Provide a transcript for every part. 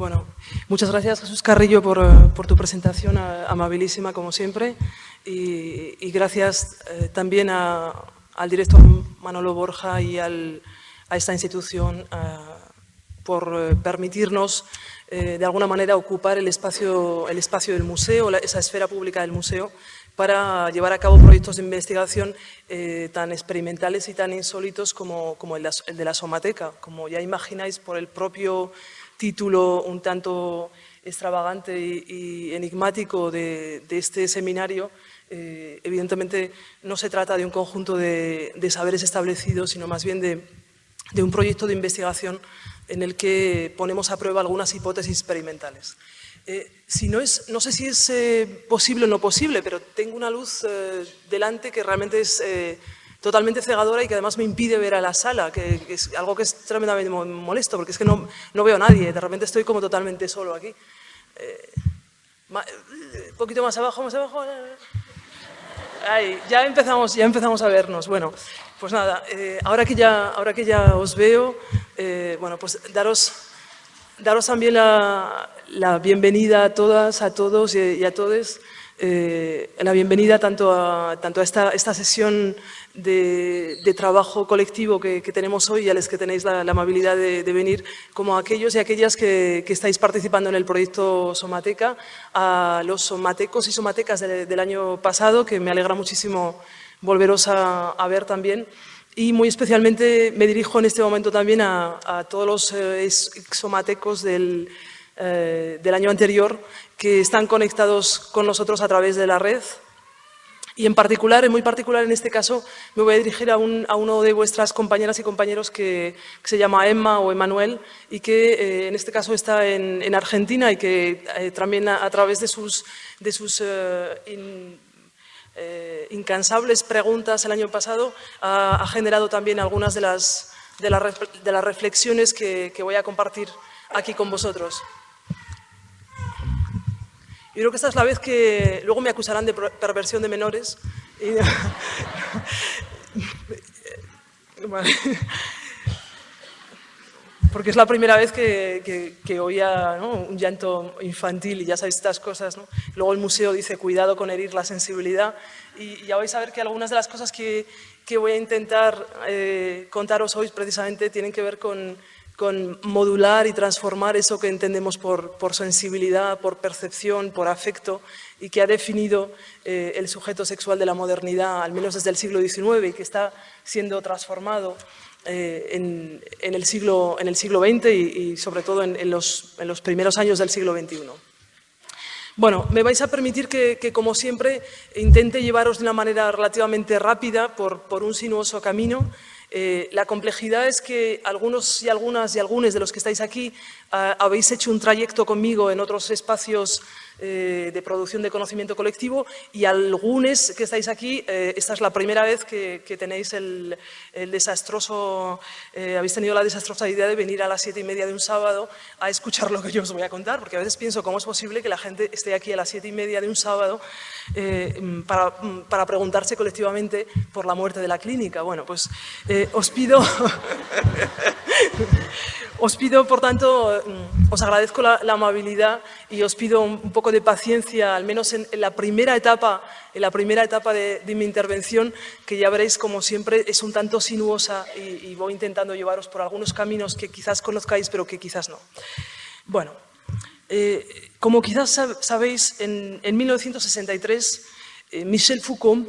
Bueno, muchas gracias Jesús Carrillo por, eh, tu presentación amabilísima como siempre y, gracias eh, también al director Manolo Borja y a esta institución eh, por permitirnos de alguna manera ocupar el espacio, el espacio del museo, esa esfera pública del museo para llevar a cabo proyectos de investigación tan experimentales y tan insólitos como el, de la Somateca. Como ya imagináis por el propio título un tanto extravagante y, enigmático de, este seminario, eh, evidentemente no se trata de un conjunto de, saberes establecidos, sino más bien de, un proyecto de investigación en el que ponemos a prueba algunas hipótesis experimentales. Eh, si no, es, no sé si es eh, posible o no posible, pero tengo una luz delante que realmente es totalmente cegadora y que además me impide ver a la sala, que, es algo que es tremendamente molesto, porque es que no, no, veo a nadie, de repente estoy como totalmente solo aquí. Eh, un eh, poquito más abajo, más abajo. Ahí, ya empezamos, ya empezamos a vernos. Bueno, pues nada, eh, ahora, que ya, ahora que ya os veo, bueno, pues daros, daros también la, la, bienvenida a todas, a todos y, a todos. la bienvenida tanto a, tanto a esta, esta sesión de, trabajo colectivo que, tenemos hoy y a los que tenéis la, amabilidad de, venir, como aquellos y aquellas que, estáis participando en el proyecto Somateca, a los somatecos y somatecas del año pasado, que me alegra muchísimo volveros a, ver también, y muy especialmente me dirijo en este momento también a, todos los eh, somatecos del, eh, del año anterior que están conectados con nosotros a través de la red, y en particular, en muy particular en este caso, me voy a dirigir a, uno de vuestras compañeras y compañeros que, se llama Emma o Emanuel y que eh, en este caso está en, Argentina y que eh, también a, través de sus, eh, incansables preguntas el año pasado ha, generado también algunas de las, reflexiones que voy a compartir aquí con vosotros. Yo creo que esta es la vez que luego me acusarán de perversión de menores. Porque es la primera vez que, que, oía un llanto infantil y ya sabéis estas cosas. Luego el museo dice cuidado con herir la sensibilidad y ya vais a ver que algunas de las cosas que, voy a intentar eh, contaros hoy precisamente tienen que ver con, con modular y transformar eso que entendemos por, sensibilidad, por percepción, por afecto y que ha definido eh, el sujeto sexual de la modernidad, al menos desde el siglo XIX, y que está siendo transformado eh, en, el siglo, XX y, sobre todo en, los, primeros años del siglo XXI. Bueno, me vais a permitir que, como siempre, intente llevaros de una manera relativamente rápida por un sinuoso camino eh, la complejidad es que algunos y algunas y algunos de los que estáis aquí habéis hecho un trayecto conmigo en otros espacios eh, de producción de conocimiento colectivo y algunos que estáis aquí, eh, esta es la primera vez que, tenéis el, desastroso, eh, habéis tenido la desastrosa idea de venir a las siete y media de un sábado a escuchar lo que yo os voy a contar, porque a veces pienso cómo es posible que la gente esté aquí a las siete y media de un sábado para, para, preguntarse colectivamente por la muerte de la clínica. Bueno, pues os pido... Os pido, por tanto, mm, os agradezco la, amabilidad y os pido un, poco de paciencia, al menos en, la primera etapa, en la primera etapa de, mi intervención, que ya veréis, como siempre, es un tanto sinuosa y, voy intentando llevaros por algunos caminos que quizás conozcáis, pero que quizás no. Bueno, eh, como quizás sabéis, en, 1963, eh, Michel Foucault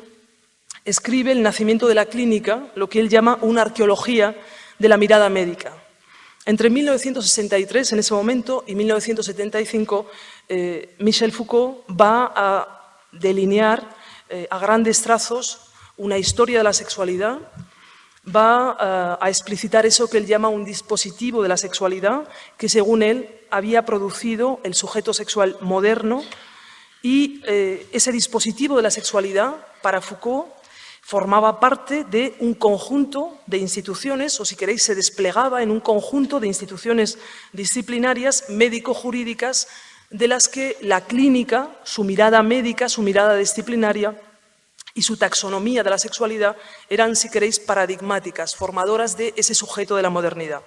escribe El nacimiento de la clínica, lo que él llama una arqueología de la mirada médica. Entre 1963, en ese momento, y 1975, eh, Michel Foucault va a delinear eh, a grandes trazos una historia de la sexualidad, va eh, a explicitar eso que él llama un dispositivo de la sexualidad, que según él había producido el sujeto sexual moderno, y ese dispositivo de la sexualidad, para Foucault, formaba parte de un conjunto de instituciones, o si queréis, se desplegaba en un conjunto de instituciones disciplinarias médico-jurídicas de las que la clínica, su mirada médica, su mirada disciplinaria y su taxonomía de la sexualidad eran, si queréis, paradigmáticas, formadoras de ese sujeto de la modernidad.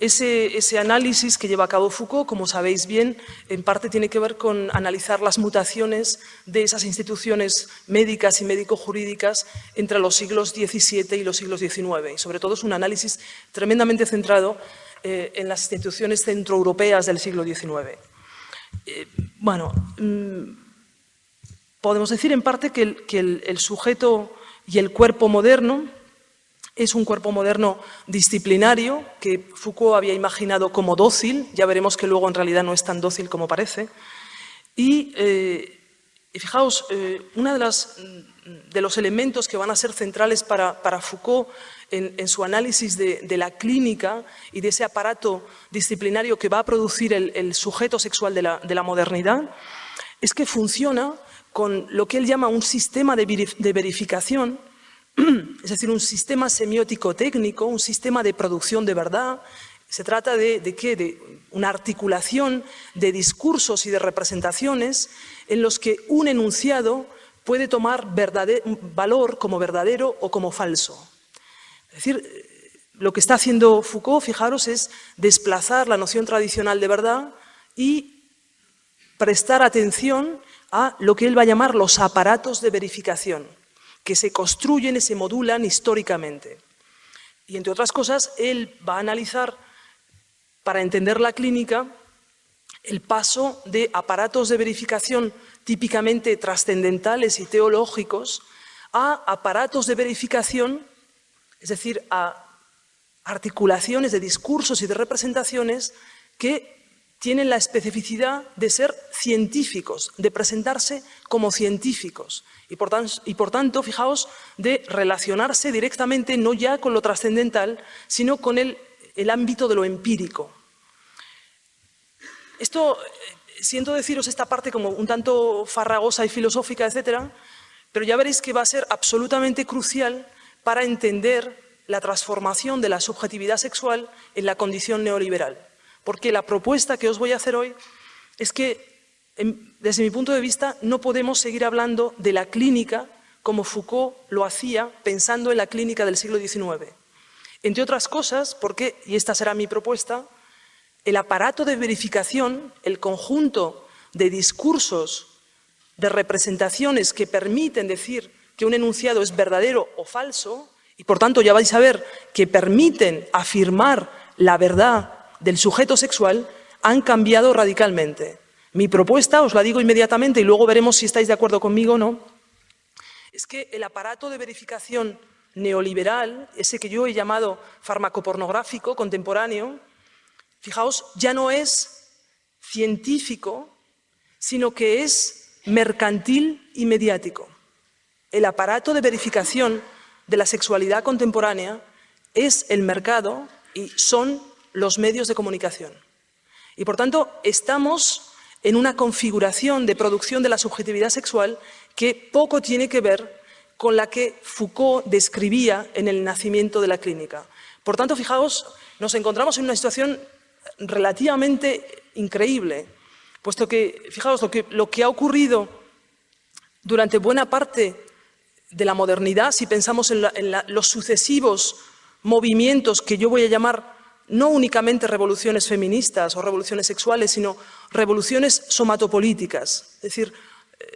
Ese, análisis que lleva a cabo Foucault, como sabéis bien, en parte tiene que ver con analizar las mutaciones de esas instituciones médicas y médico-jurídicas entre los siglos XVII y los siglos XIX. Y sobre todo es un análisis tremendamente centrado eh, en las instituciones centroeuropeas del siglo XIX. Eh, bueno, mm, podemos decir en parte que, el sujeto y el cuerpo moderno es un cuerpo moderno disciplinario que Foucault había imaginado como dócil, ya veremos que luego en realidad no es tan dócil como parece. Y, eh, fijaos, eh, uno de, de, los elementos que van a ser centrales para, Foucault en, su análisis de, la clínica y de ese aparato disciplinario que va a producir el, sujeto sexual de la, de la modernidad es que funciona con lo que él llama un sistema de verificación es decir, un sistema semiótico técnico, un sistema de producción de verdad. Se trata de, qué? De una articulación de discursos y de representaciones en los que un enunciado puede tomar valor como verdadero o como falso. Es decir, lo que está haciendo Foucault, fijaros, es desplazar la noción tradicional de verdad y prestar atención a lo que él va a llamar los aparatos de verificación que se construyen y se modulan históricamente. Y entre otras cosas, él va a analizar, para entender la clínica, el paso de aparatos de verificación típicamente trascendentales y teológicos a aparatos de verificación, es decir, a articulaciones de discursos y de representaciones que tienen la especificidad de ser científicos, de presentarse como científicos y por, tanto, fijaos, de relacionarse directamente no ya con lo trascendental, sino con el, ámbito de lo empírico. Esto, eh, siento deciros esta parte como un tanto farragosa y filosófica, etcétera, pero ya veréis que va a ser absolutamente crucial para entender la transformación de la subjetividad sexual en la condición neoliberal porque la propuesta que os voy a hacer hoy es que, desde mi punto de vista, no podemos seguir hablando de la clínica como Foucault lo hacía pensando en la clínica del siglo XIX. Entre otras cosas, porque, y esta será mi propuesta, el aparato de verificación, el conjunto de discursos, de representaciones que permiten decir que un enunciado es verdadero o falso, y por tanto ya vais a ver que permiten afirmar la verdad del sujeto sexual han cambiado radicalmente. Mi propuesta, os la digo inmediatamente y luego veremos si estáis de acuerdo conmigo o no, es que el aparato de verificación neoliberal, ese que yo he llamado farmacopornográfico contemporáneo, fijaos, ya no es científico, sino que es mercantil y mediático. El aparato de verificación de la sexualidad contemporánea es el mercado y son los medios de comunicación. Y por tanto, estamos en una configuración de producción de la subjetividad sexual que poco tiene que ver con la que Foucault describía en el nacimiento de la clínica. Por tanto, fijaos, nos encontramos en una situación relativamente increíble, puesto que, fijaos, lo que, ha ocurrido durante buena parte de la modernidad, si pensamos en, en los sucesivos movimientos que yo voy a llamar no únicamente revoluciones feministas o revoluciones sexuales, sino revoluciones somatopolíticas, es decir, eh,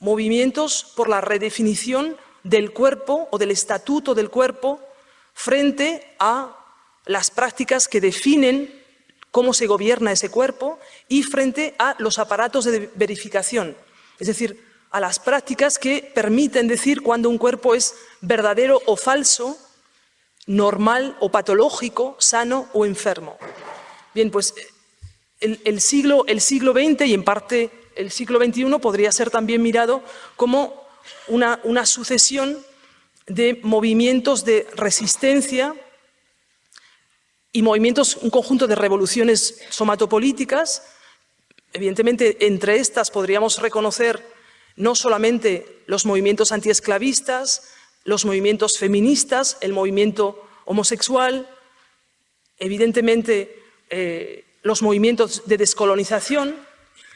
movimientos por la redefinición del cuerpo o del estatuto del cuerpo frente a las prácticas que definen cómo se gobierna ese cuerpo y frente a los aparatos de verificación, es decir, a las prácticas que permiten decir cuando un cuerpo es verdadero o falso normal o patológico, sano o enfermo. Bien, pues el, siglo, el siglo XX y en parte el siglo XXI podría ser también mirado como una, una sucesión de movimientos de resistencia y movimientos, un conjunto de revoluciones somatopolíticas. Evidentemente, entre estas podríamos reconocer no solamente los movimientos antiesclavistas, los movimientos feministas, el movimiento homosexual, evidentemente eh, los movimientos de descolonización,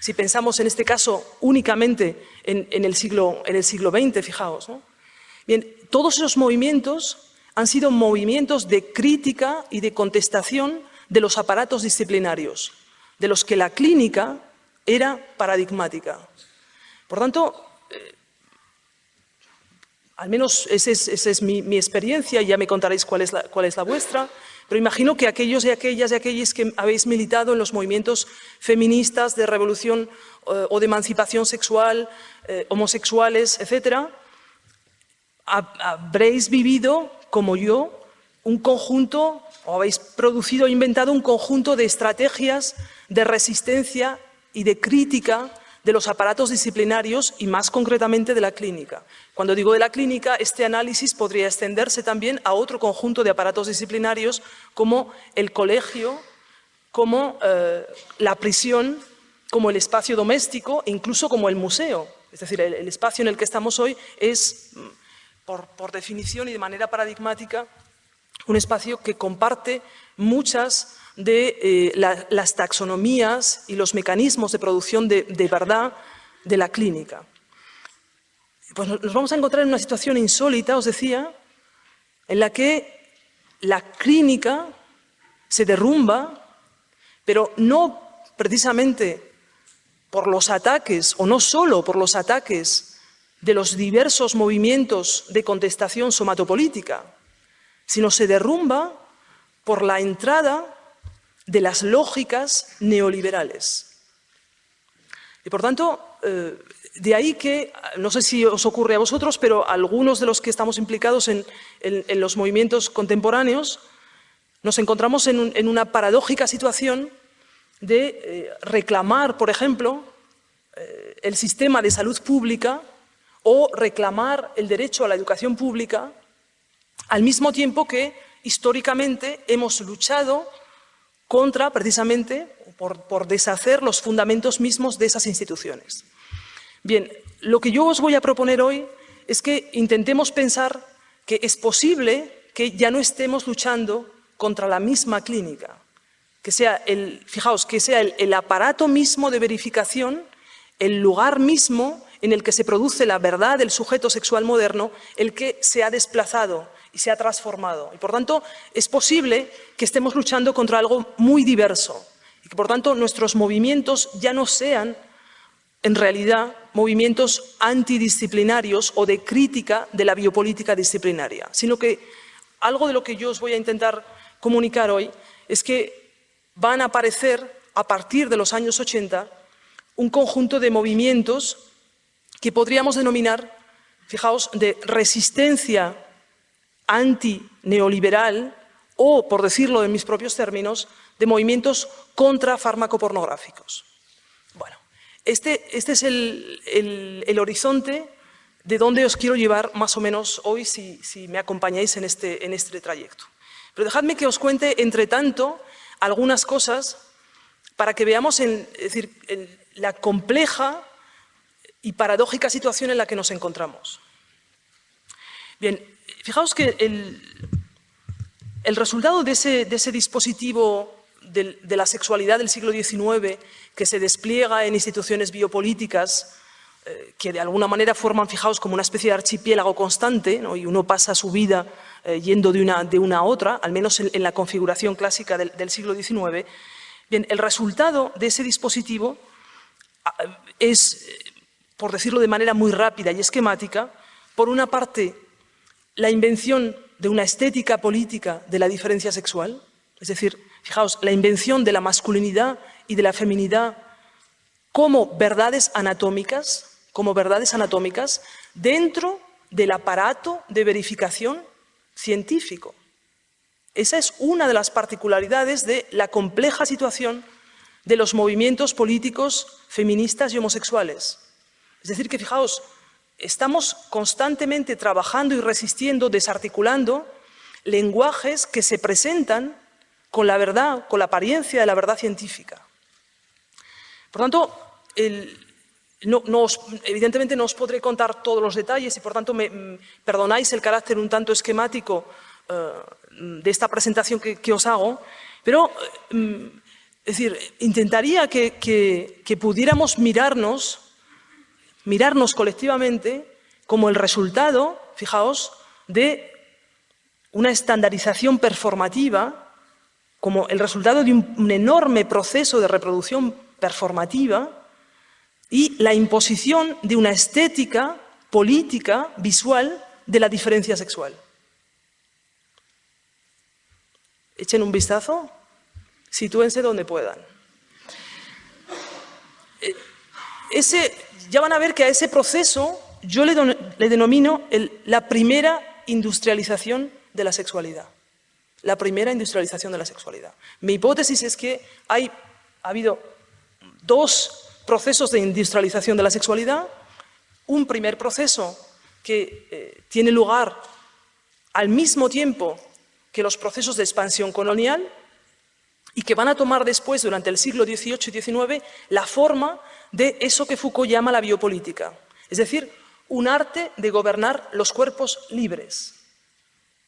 si pensamos en este caso únicamente en, el, siglo, en el, siglo, XX, fijaos. Bien, todos esos movimientos han sido movimientos de crítica y de contestación de los aparatos disciplinarios, de los que la clínica era paradigmática. Por tanto, al menos esa es, mi, experiencia y ya me contaréis cuál es, la, vuestra, pero imagino que aquellos y aquellas y aquellos que habéis militado en los movimientos feministas de revolución eh, o de emancipación sexual, eh, homosexuales, etcétera, habréis vivido, como yo, un conjunto, o habéis producido o inventado un conjunto de estrategias de resistencia y de crítica de los aparatos disciplinarios y más concretamente de la clínica. Cuando digo de la clínica, este análisis podría extenderse también a otro conjunto de aparatos disciplinarios como el colegio, como eh, la prisión, como el espacio doméstico e incluso como el museo. Es decir, el, espacio en el que estamos hoy es, mm, por definición y de manera paradigmática, un espacio que comparte muchas de eh, las taxonomías y los mecanismos de producción de, verdad de la clínica. Pues nos vamos a encontrar en una situación insólita, os decía, en la que la clínica se derrumba, pero no precisamente por los ataques, o no solo por los ataques de los diversos movimientos de contestación somatopolítica, sino se derrumba por la entrada de las lógicas neoliberales. Y por tanto, eh, de ahí que, no sé si os ocurre a vosotros, pero algunos de los que estamos implicados en, los movimientos contemporáneos, nos encontramos en, una paradójica situación de eh, reclamar, por ejemplo, eh, el sistema de salud pública o reclamar el derecho a la educación pública, al mismo tiempo que históricamente hemos luchado contra, precisamente, por, deshacer los fundamentos mismos de esas instituciones. Bien, lo que yo os voy a proponer hoy es que intentemos pensar que es posible que ya no estemos luchando contra la misma clínica, que sea el, fijaos, que sea el, aparato mismo de verificación, el lugar mismo en el que se produce la verdad del sujeto sexual moderno, el que se ha desplazado y se ha transformado. Y por tanto, es posible que estemos luchando contra algo muy diverso y que por tanto nuestros movimientos ya no sean en realidad movimientos antidisciplinarios o de crítica de la biopolítica disciplinaria, sino que algo de lo que yo os voy a intentar comunicar hoy es que van a aparecer a partir de los años 80 un conjunto de movimientos que podríamos denominar, fijaos, de resistencia anti-neoliberal o, por decirlo en mis propios términos, de movimientos contra pornográficos. Bueno, este, este es el, horizonte de donde os quiero llevar más o menos hoy si, me acompañáis en este, en este trayecto. Pero dejadme que os cuente, entre tanto, algunas cosas para que veamos decir, la compleja y paradójica situación en la que nos encontramos. Bien, fijaos que el, resultado de ese, dispositivo de, la sexualidad del siglo XIX que se despliega en instituciones biopolíticas eh, que de alguna manera forman, fijaos, como una especie de archipiélago constante y uno pasa su vida eh, yendo de una, de una a otra, al menos en, la configuración clásica del, del, siglo XIX. Bien, el resultado de ese dispositivo ah, es por decirlo de manera muy rápida y esquemática, por una parte, la invención de una estética política de la diferencia sexual, es decir, fijaos, la invención de la masculinidad y de la feminidad como verdades anatómicas, como verdades anatómicas dentro del aparato de verificación científico. Esa es una de las particularidades de la compleja situación de los movimientos políticos feministas y homosexuales. Es decir, que fijaos, estamos constantemente trabajando y resistiendo, desarticulando lenguajes que se presentan con la verdad, con la apariencia de la verdad científica. Por tanto, evidentemente no os podré contar todos los detalles y por tanto mm, perdonáis el carácter un tanto esquemático eh, de esta presentación que, os hago, pero eh, mm, decir, intentaría que pudiéramos mirarnos mirarnos colectivamente como el resultado, fijaos, de una estandarización performativa como el resultado de un, enorme proceso de reproducción performativa y la imposición de una estética política, visual, de la diferencia sexual. Echen un vistazo, sitúense donde puedan. Eh, ese, ya van a ver que a ese proceso yo le, denomino la primera industrialización de la sexualidad. La primera industrialización de la sexualidad. Mi hipótesis es que hay, ha habido dos procesos de industrialización de la sexualidad. Un primer proceso que eh, tiene lugar al mismo tiempo que los procesos de expansión colonial y que van a tomar después, durante el siglo XVIII y XIX, la forma de eso que Foucault llama la biopolítica, es decir, un arte de gobernar los cuerpos libres.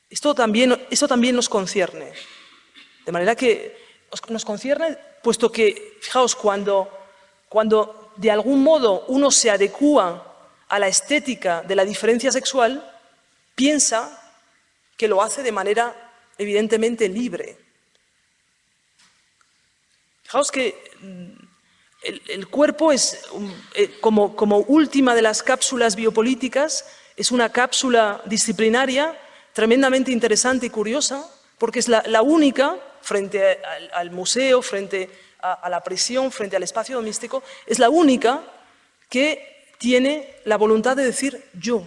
Esto también, también nos concierne, de manera que nos concierne, puesto que, fijaos, cuando, cuando de algún modo uno se adecúa a la estética de la diferencia sexual, piensa que lo hace de manera evidentemente libre. Fijaos que el, cuerpo es, eh, como, como, última de las cápsulas biopolíticas, es una cápsula disciplinaria tremendamente interesante y curiosa, porque es la, única, frente al, museo, frente a, la prisión, frente al espacio doméstico, es la única que tiene la voluntad de decir yo,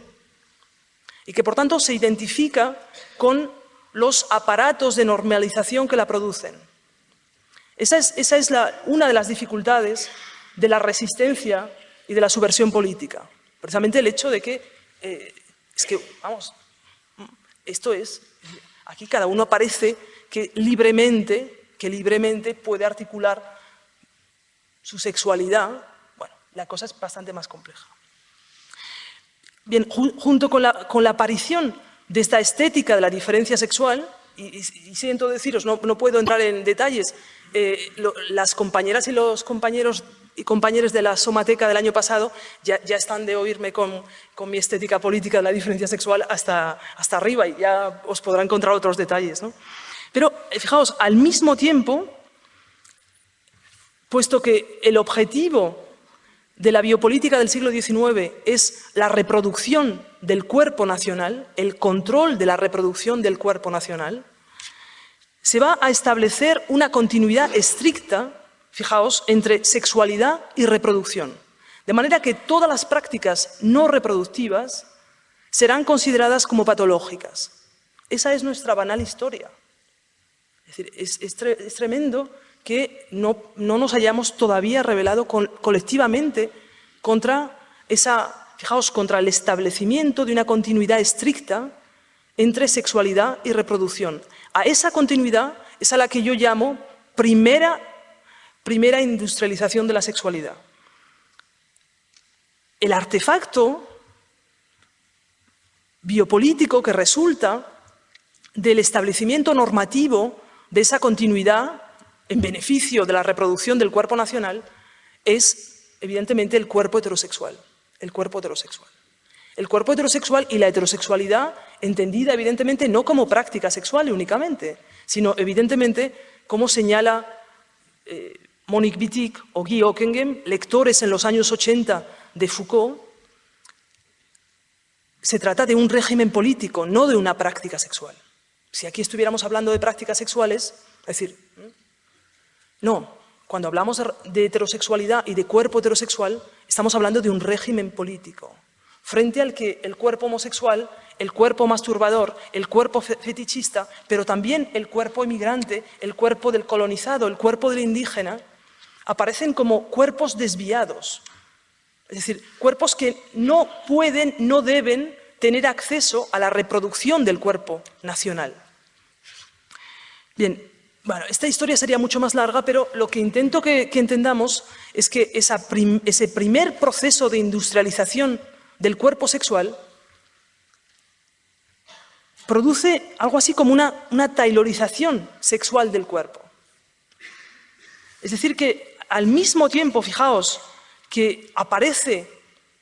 y que por tanto se identifica con los aparatos de normalización que la producen. Esa es, una de las dificultades de la resistencia y de la subversión política. Precisamente el hecho de que, eh, es que, vamos, esto es, aquí cada uno parece que libremente, que libremente puede articular su sexualidad. Bueno, la cosa es bastante más compleja. Bien, junto con la, aparición de esta estética de la diferencia sexual, y, siento deciros, no, no, puedo entrar en detalles, eh, las compañeras y los compañeros y compañeros de la Somateca del año pasado ya, están de oírme con, con, mi estética política de la diferencia sexual hasta, hasta arriba y ya os podrán encontrar otros detalles. ¿no? Pero eh, fijaos, al mismo tiempo, puesto que el objetivo de la biopolítica del siglo XIX es la reproducción del cuerpo nacional, el control de la reproducción del cuerpo nacional, se va a establecer una continuidad estricta, fijaos, entre sexualidad y reproducción. De manera que todas las prácticas no reproductivas serán consideradas como patológicas. Esa es nuestra banal historia. Es decir, es, tremendo que no, nos hayamos todavía revelado colectivamente contra esa, fijaos, contra el establecimiento de una continuidad estricta entre sexualidad y reproducción. A esa continuidad es a la que yo llamo primera, primera industrialización de la sexualidad. El artefacto biopolítico que resulta del establecimiento normativo de esa continuidad en beneficio de la reproducción del cuerpo nacional es, evidentemente, el cuerpo heterosexual. El cuerpo heterosexual. El cuerpo heterosexual y la heterosexualidad entendida evidentemente no como práctica sexual únicamente, sino evidentemente como señala eh, Monique Wittig o Guy Ockengem, lectores en los años 80 de Foucault, se trata de un régimen político, no de una práctica sexual. Si aquí estuviéramos hablando de prácticas sexuales, es decir, no, cuando hablamos de heterosexualidad y de cuerpo heterosexual, estamos hablando de un régimen político frente al que el cuerpo homosexual, el cuerpo masturbador, el cuerpo fetichista, pero también el cuerpo emigrante, el cuerpo del colonizado, el cuerpo del indígena, aparecen como cuerpos desviados. Es decir, cuerpos que no pueden, no deben tener acceso a la reproducción del cuerpo nacional. Bien, bueno, esta historia sería mucho más larga, pero lo que intento que, entendamos es que ese primer proceso de industrialización del cuerpo sexual produce algo así como una, una tailorización sexual del cuerpo. Es decir, que al mismo tiempo, fijaos, que aparece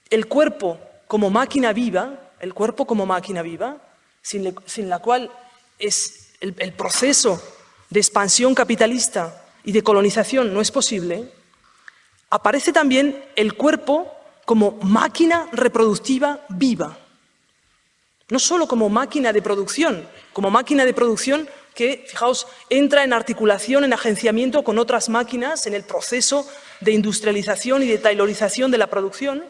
el cuerpo como máquina viva, el cuerpo como máquina viva, sin, la cual es el, proceso de expansión capitalista y de colonización no es posible, aparece también el cuerpo como máquina reproductiva viva. No solo como máquina de producción, como máquina de producción que, fijaos, entra en articulación, en agenciamiento con otras máquinas en el proceso de industrialización y de taylorización de la producción,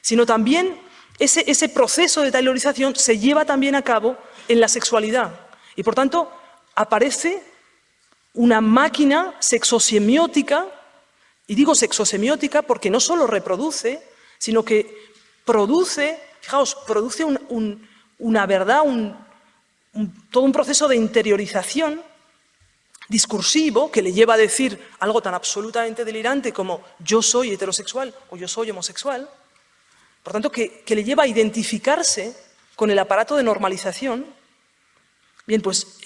sino también ese, ese proceso de taylorización se lleva también a cabo en la sexualidad. Y por tanto, aparece una máquina sexosemiótica, y digo sexosemiótica porque no solo reproduce, sino que produce, fijaos, produce una verdad, todo un proceso de interiorización discursivo que le lleva a decir algo tan absolutamente delirante como yo soy heterosexual o yo soy homosexual, por tanto, que, le lleva a identificarse con el aparato de normalización, bien, pues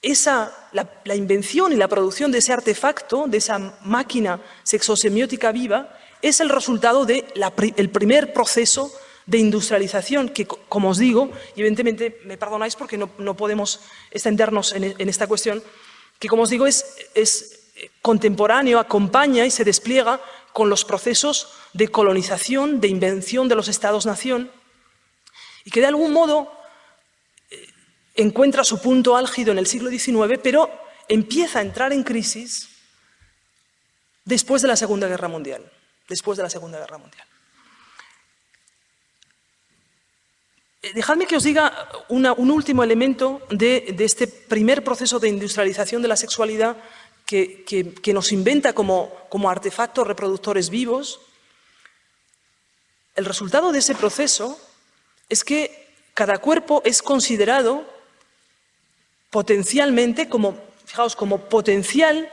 esa, la, invención y la producción de ese artefacto, de esa máquina sexosemiótica viva, es el resultado del primer proceso de industrialización que, como os digo, y evidentemente me perdonáis porque no, podemos extendernos en, esta cuestión, que como os digo es, es contemporáneo, acompaña y se despliega con los procesos de colonización, de invención de los estados-nación, y que de algún modo encuentra su punto álgido en el siglo XIX, pero empieza a entrar en crisis después de la Segunda Guerra Mundial. Después de la Segunda Guerra Mundial. Eh, dejadme que os diga un último elemento de, este primer proceso de industrialización de la sexualidad que, nos inventa como, como artefactos reproductores vivos. El resultado de ese proceso es que cada cuerpo es considerado potencialmente como, fijaos, como potencial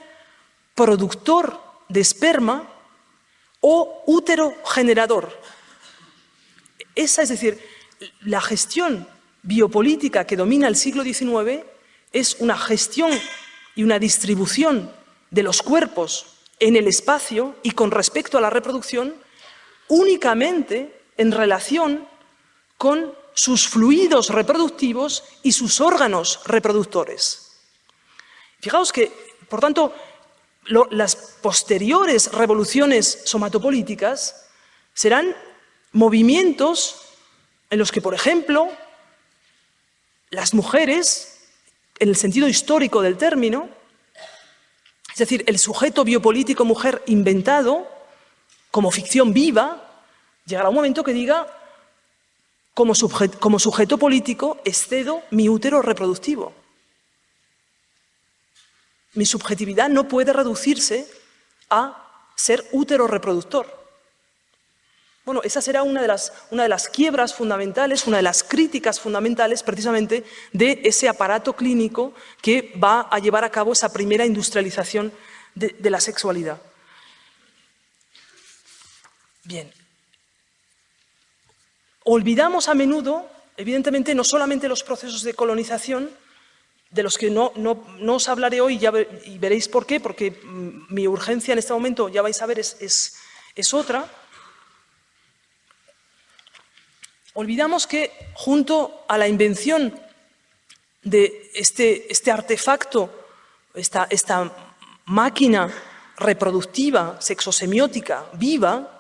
productor de esperma o útero generador. Esa, es decir, la gestión biopolítica que domina el siglo XIX es una gestión y una distribución de los cuerpos en el espacio y con respecto a la reproducción únicamente en relación con sus fluidos reproductivos y sus órganos reproductores. Fijaos que, por tanto, las posteriores revoluciones somatopolíticas serán movimientos en los que, por ejemplo, las mujeres, en el sentido histórico del término, es decir, el sujeto biopolítico mujer inventado como ficción viva, llegará un momento que diga como, sujeto, político excedo mi útero reproductivo. Mi subjetividad no puede reducirse a ser útero reproductor. Bueno, esa será una de, las, una de las quiebras fundamentales, una de las críticas fundamentales precisamente de ese aparato clínico que va a llevar a cabo esa primera industrialización de, de la sexualidad. Bien, olvidamos a menudo, evidentemente, no solamente los procesos de colonización, de los que no, os hablaré hoy ya y veréis por qué, porque mm, mi urgencia en este momento, ya vais a ver, es, es, otra. Olvidamos que junto a la invención de este, este artefacto, esta, esta máquina reproductiva, sexosemiótica, viva,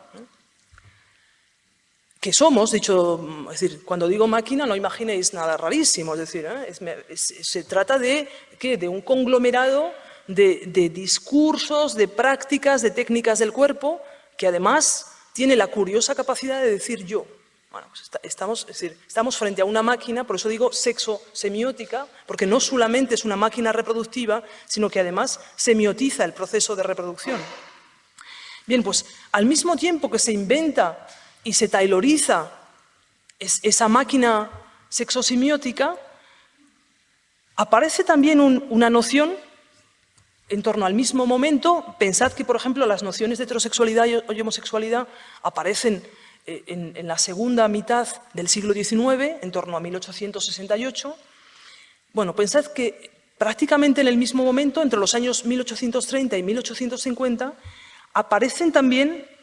que somos, dicho, decir, cuando digo máquina no imaginéis nada rarísimo, es decir, ¿eh? se trata de, ¿qué? de un conglomerado de, discursos, de prácticas, de técnicas del cuerpo, que además tiene la curiosa capacidad de decir yo. Bueno, pues estamos, es decir, estamos frente a una máquina, por eso digo sexo semiótica, porque no solamente es una máquina reproductiva, sino que además semiotiza el proceso de reproducción. Bien, pues al mismo tiempo que se inventa y se tailoriza esa máquina sexosimiótica, aparece también una noción en torno al mismo momento. Pensad que, por ejemplo, las nociones de heterosexualidad y homosexualidad aparecen eh, en, la segunda mitad del siglo XIX, en torno a 1868. Bueno, pensad que prácticamente en el mismo momento, entre los años 1830 y 1850, aparecen también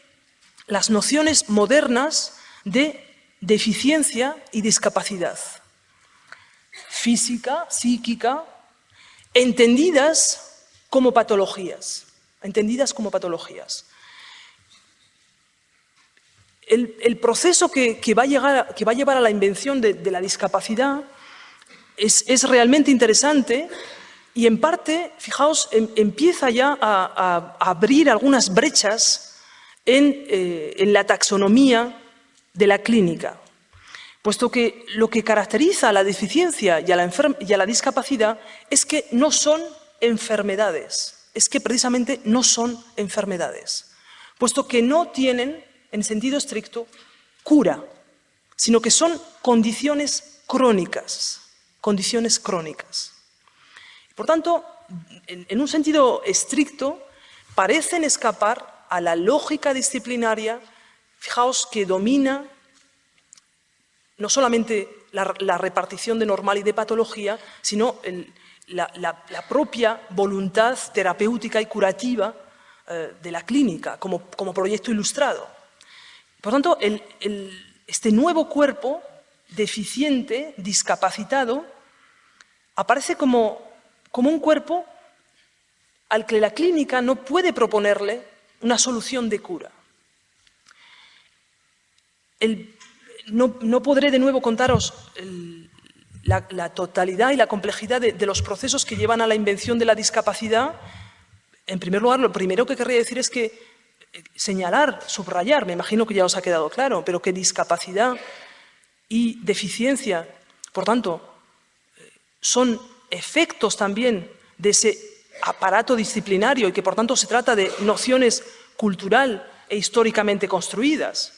las nociones modernas de deficiencia y discapacidad, física, psíquica, entendidas como patologías, entendidas como patologías. El, proceso que, va a llevar a la invención de, la discapacidad es, realmente interesante y en parte, fijaos, em, empieza ya a, abrir algunas brechas eh, en, la taxonomía de la clínica, puesto que lo que caracteriza a la deficiencia y a la, discapacidad es que no son enfermedades, es que precisamente no son enfermedades, puesto que no tienen en sentido estricto, cura, sino que son condiciones crónicas, condiciones crónicas. Por tanto, en, un sentido estricto, parecen escapar a la lógica disciplinaria, fijaos, que domina no solamente la, repartición de normal y de patología, sino la, propia voluntad terapéutica y curativa eh, de la clínica como, como proyecto ilustrado. Por tanto, este nuevo cuerpo deficiente, discapacitado, aparece como, un cuerpo al que la clínica no puede proponerle una solución de cura. no, podré de nuevo contaros la, totalidad y la complejidad de, de, los procesos que llevan a la invención de la discapacidad. En primer lugar, lo primero que querría decir es que señalar, subrayar, me imagino que ya os ha quedado claro, pero que discapacidad y deficiencia, por tanto, son efectos también de ese aparato disciplinario y que por tanto se trata de nociones cultural e históricamente construidas.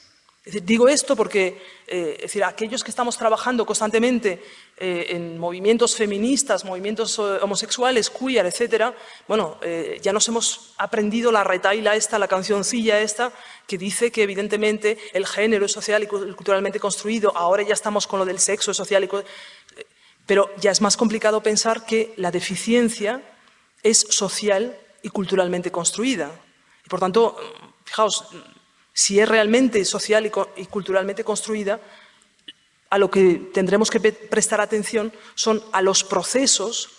Digo esto porque eh, decir, aquellos que estamos trabajando constantemente eh, en movimientos feministas, movimientos eh, homosexuales, queer, etcétera, bueno, ya nos hemos aprendido la retaila esta, la cancioncilla esta, que dice que evidentemente el género es social y culturalmente construido, ahora ya estamos con lo del sexo es social y pero ya es más complicado pensar que la deficiencia es social y culturalmente construida. Y por tanto, fijaos, si es realmente social y, culturalmente construida, a lo que tendremos que prestar atención son a los procesos,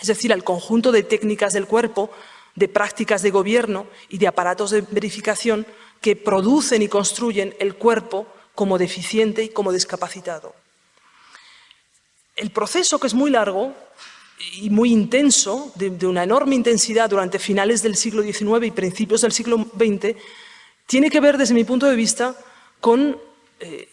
es decir, al conjunto de técnicas del cuerpo, de prácticas de gobierno y de aparatos de verificación que producen y construyen el cuerpo como deficiente y como discapacitado. El proceso, que es muy largo y muy intenso, de, una enorme intensidad durante finales del siglo XIX y principios del siglo XX, tiene que ver, desde mi punto de vista, con, eh,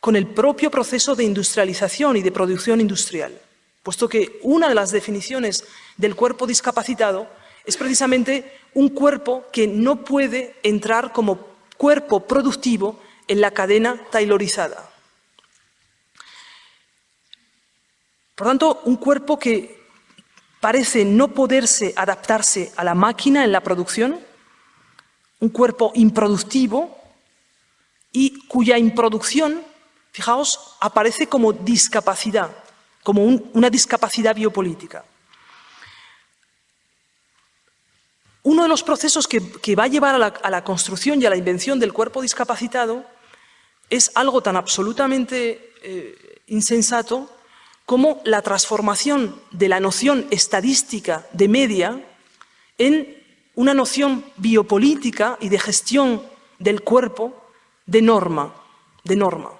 con el propio proceso de industrialización y de producción industrial, puesto que una de las definiciones del cuerpo discapacitado es precisamente un cuerpo que no puede entrar como cuerpo productivo en la cadena taylorizada. Por tanto, un cuerpo que parece no poderse adaptarse a la máquina en la producción, un cuerpo improductivo y cuya improducción, fijaos, aparece como discapacidad, como una discapacidad biopolítica. Uno de los procesos que, va a llevar a la, construcción y a la invención del cuerpo discapacitado es algo tan absolutamente eh, insensato como la transformación de la noción estadística de media en una noción biopolítica y de gestión del cuerpo de norma, de norma.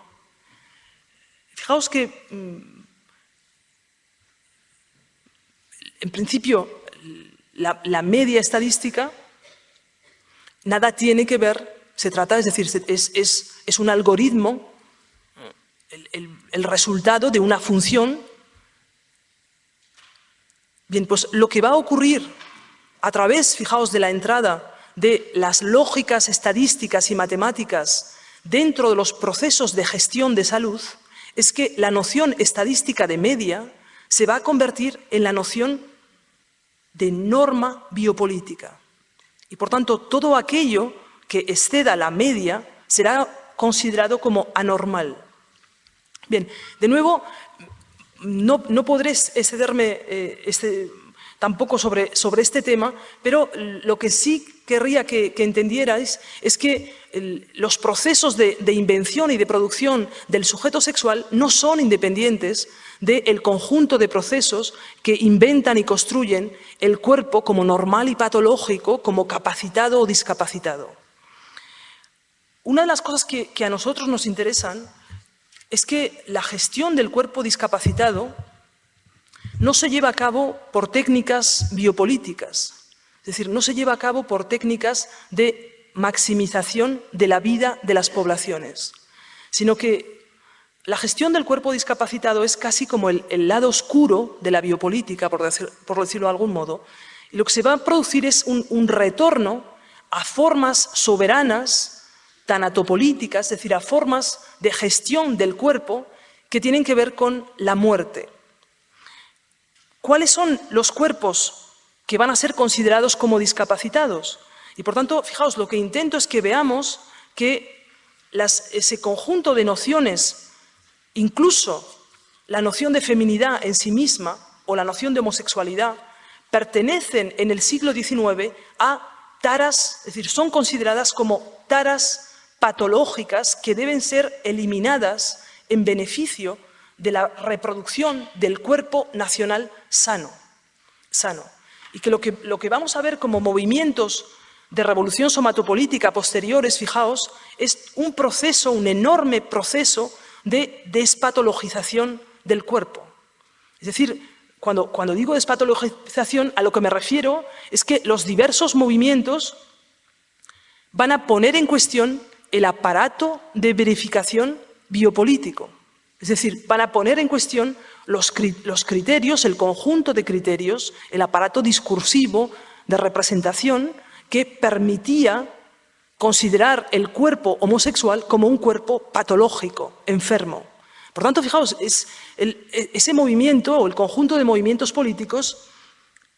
Fijaos que, mm, en principio, la, media estadística nada tiene que ver, se trata, es decir, es, un algoritmo, el resultado de una función. Bien, pues lo que va a ocurrir a través, fijaos, de la entrada de las lógicas estadísticas y matemáticas dentro de los procesos de gestión de salud, es que la noción estadística de media se va a convertir en la noción de norma biopolítica. Y por tanto, todo aquello que exceda la media será considerado como anormal. Bien, de nuevo, no, podré excederme, eh, este, tampoco sobre, este tema, pero lo que sí querría que, entendierais es que los procesos de, invención y de producción del sujeto sexual no son independientes del conjunto de procesos que inventan y construyen el cuerpo como normal y patológico, como capacitado o discapacitado. Una de las cosas que a nosotros nos interesan es que la gestión del cuerpo discapacitado no se lleva a cabo por técnicas biopolíticas, es decir, no se lleva a cabo por técnicas de maximización de la vida de las poblaciones, sino que la gestión del cuerpo discapacitado es casi como el, lado oscuro de la biopolítica, por, decirlo de algún modo, y lo que se va a producir es un, retorno a formas soberanas, tanatopolíticas, es decir, a formas de gestión del cuerpo que tienen que ver con la muerte. ¿Cuáles son los cuerpos que van a ser considerados como discapacitados? Y por tanto, fijaos, lo que intento es que veamos que ese conjunto de nociones, incluso la noción de feminidad en sí misma o la noción de homosexualidad, pertenecen en el siglo XIX a taras, es decir, son consideradas como taras patológicas que deben ser eliminadas en beneficio de la reproducción del cuerpo nacional sano. sano. Y que lo, que lo que vamos a ver como movimientos de revolución somatopolítica posteriores, fijaos, es un proceso, un enorme proceso de despatologización del cuerpo. Es decir, cuando, cuando digo despatologización, a lo que me refiero es que los diversos movimientos van a poner en cuestión el aparato de verificación biopolítico. Es decir, van a poner en cuestión los, criterios, el conjunto de criterios, el aparato discursivo de representación que permitía considerar el cuerpo homosexual como un cuerpo patológico, enfermo. Por tanto, fijaos, es e, ese movimiento o el conjunto de movimientos políticos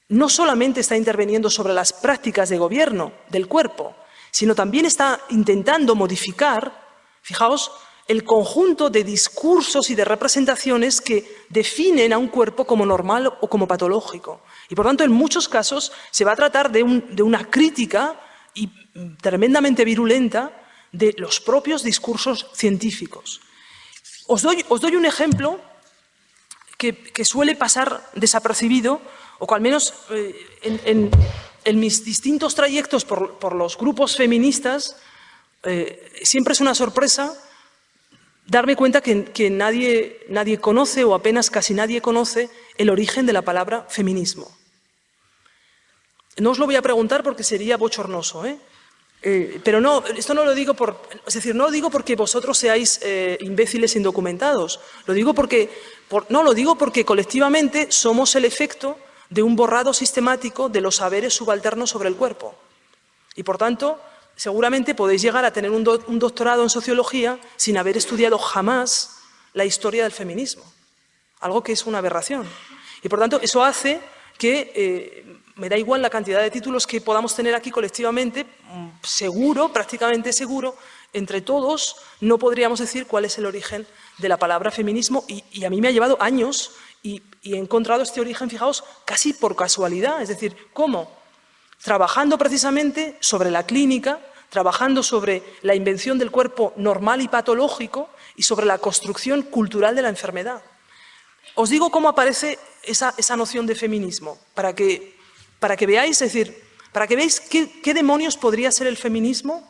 no solamente está interviniendo sobre las prácticas de gobierno del cuerpo, sino también está intentando modificar, fijaos, el conjunto de discursos y de representaciones que definen a un cuerpo como normal o como patológico. Y por tanto, en muchos casos se va a tratar de, una crítica y tremendamente virulenta de los propios discursos científicos. Os doy, un ejemplo que, suele pasar desapercibido, o que al menos eh, en, mis distintos trayectos por, los grupos feministas eh, siempre es una sorpresa darme cuenta que, nadie, nadie conoce o apenas casi nadie conoce el origen de la palabra feminismo. No os lo voy a preguntar porque sería bochornoso, ¿eh? Eh, pero no, esto no lo digo por, es decir, no lo digo porque vosotros seáis eh, imbéciles indocumentados, lo digo porque, no, lo digo porque colectivamente somos el efecto de un borrado sistemático de los saberes subalternos sobre el cuerpo. Y por tanto, seguramente podéis llegar a tener un, doctorado en sociología sin haber estudiado jamás la historia del feminismo, algo que es una aberración. Y por tanto, eso hace que eh, me da igual la cantidad de títulos que podamos tener aquí colectivamente, mm, seguro, prácticamente seguro, entre todos no podríamos decir cuál es el origen de la palabra feminismo y, a mí me ha llevado años y, he encontrado este origen, fijaos, casi por casualidad, es decir, ¿cómo? trabajando precisamente sobre la clínica, trabajando sobre la invención del cuerpo normal y patológico y sobre la construcción cultural de la enfermedad. Os digo cómo aparece esa, noción de feminismo, para que, para que veáis, es decir, para que veáis qué demonios podría ser el feminismo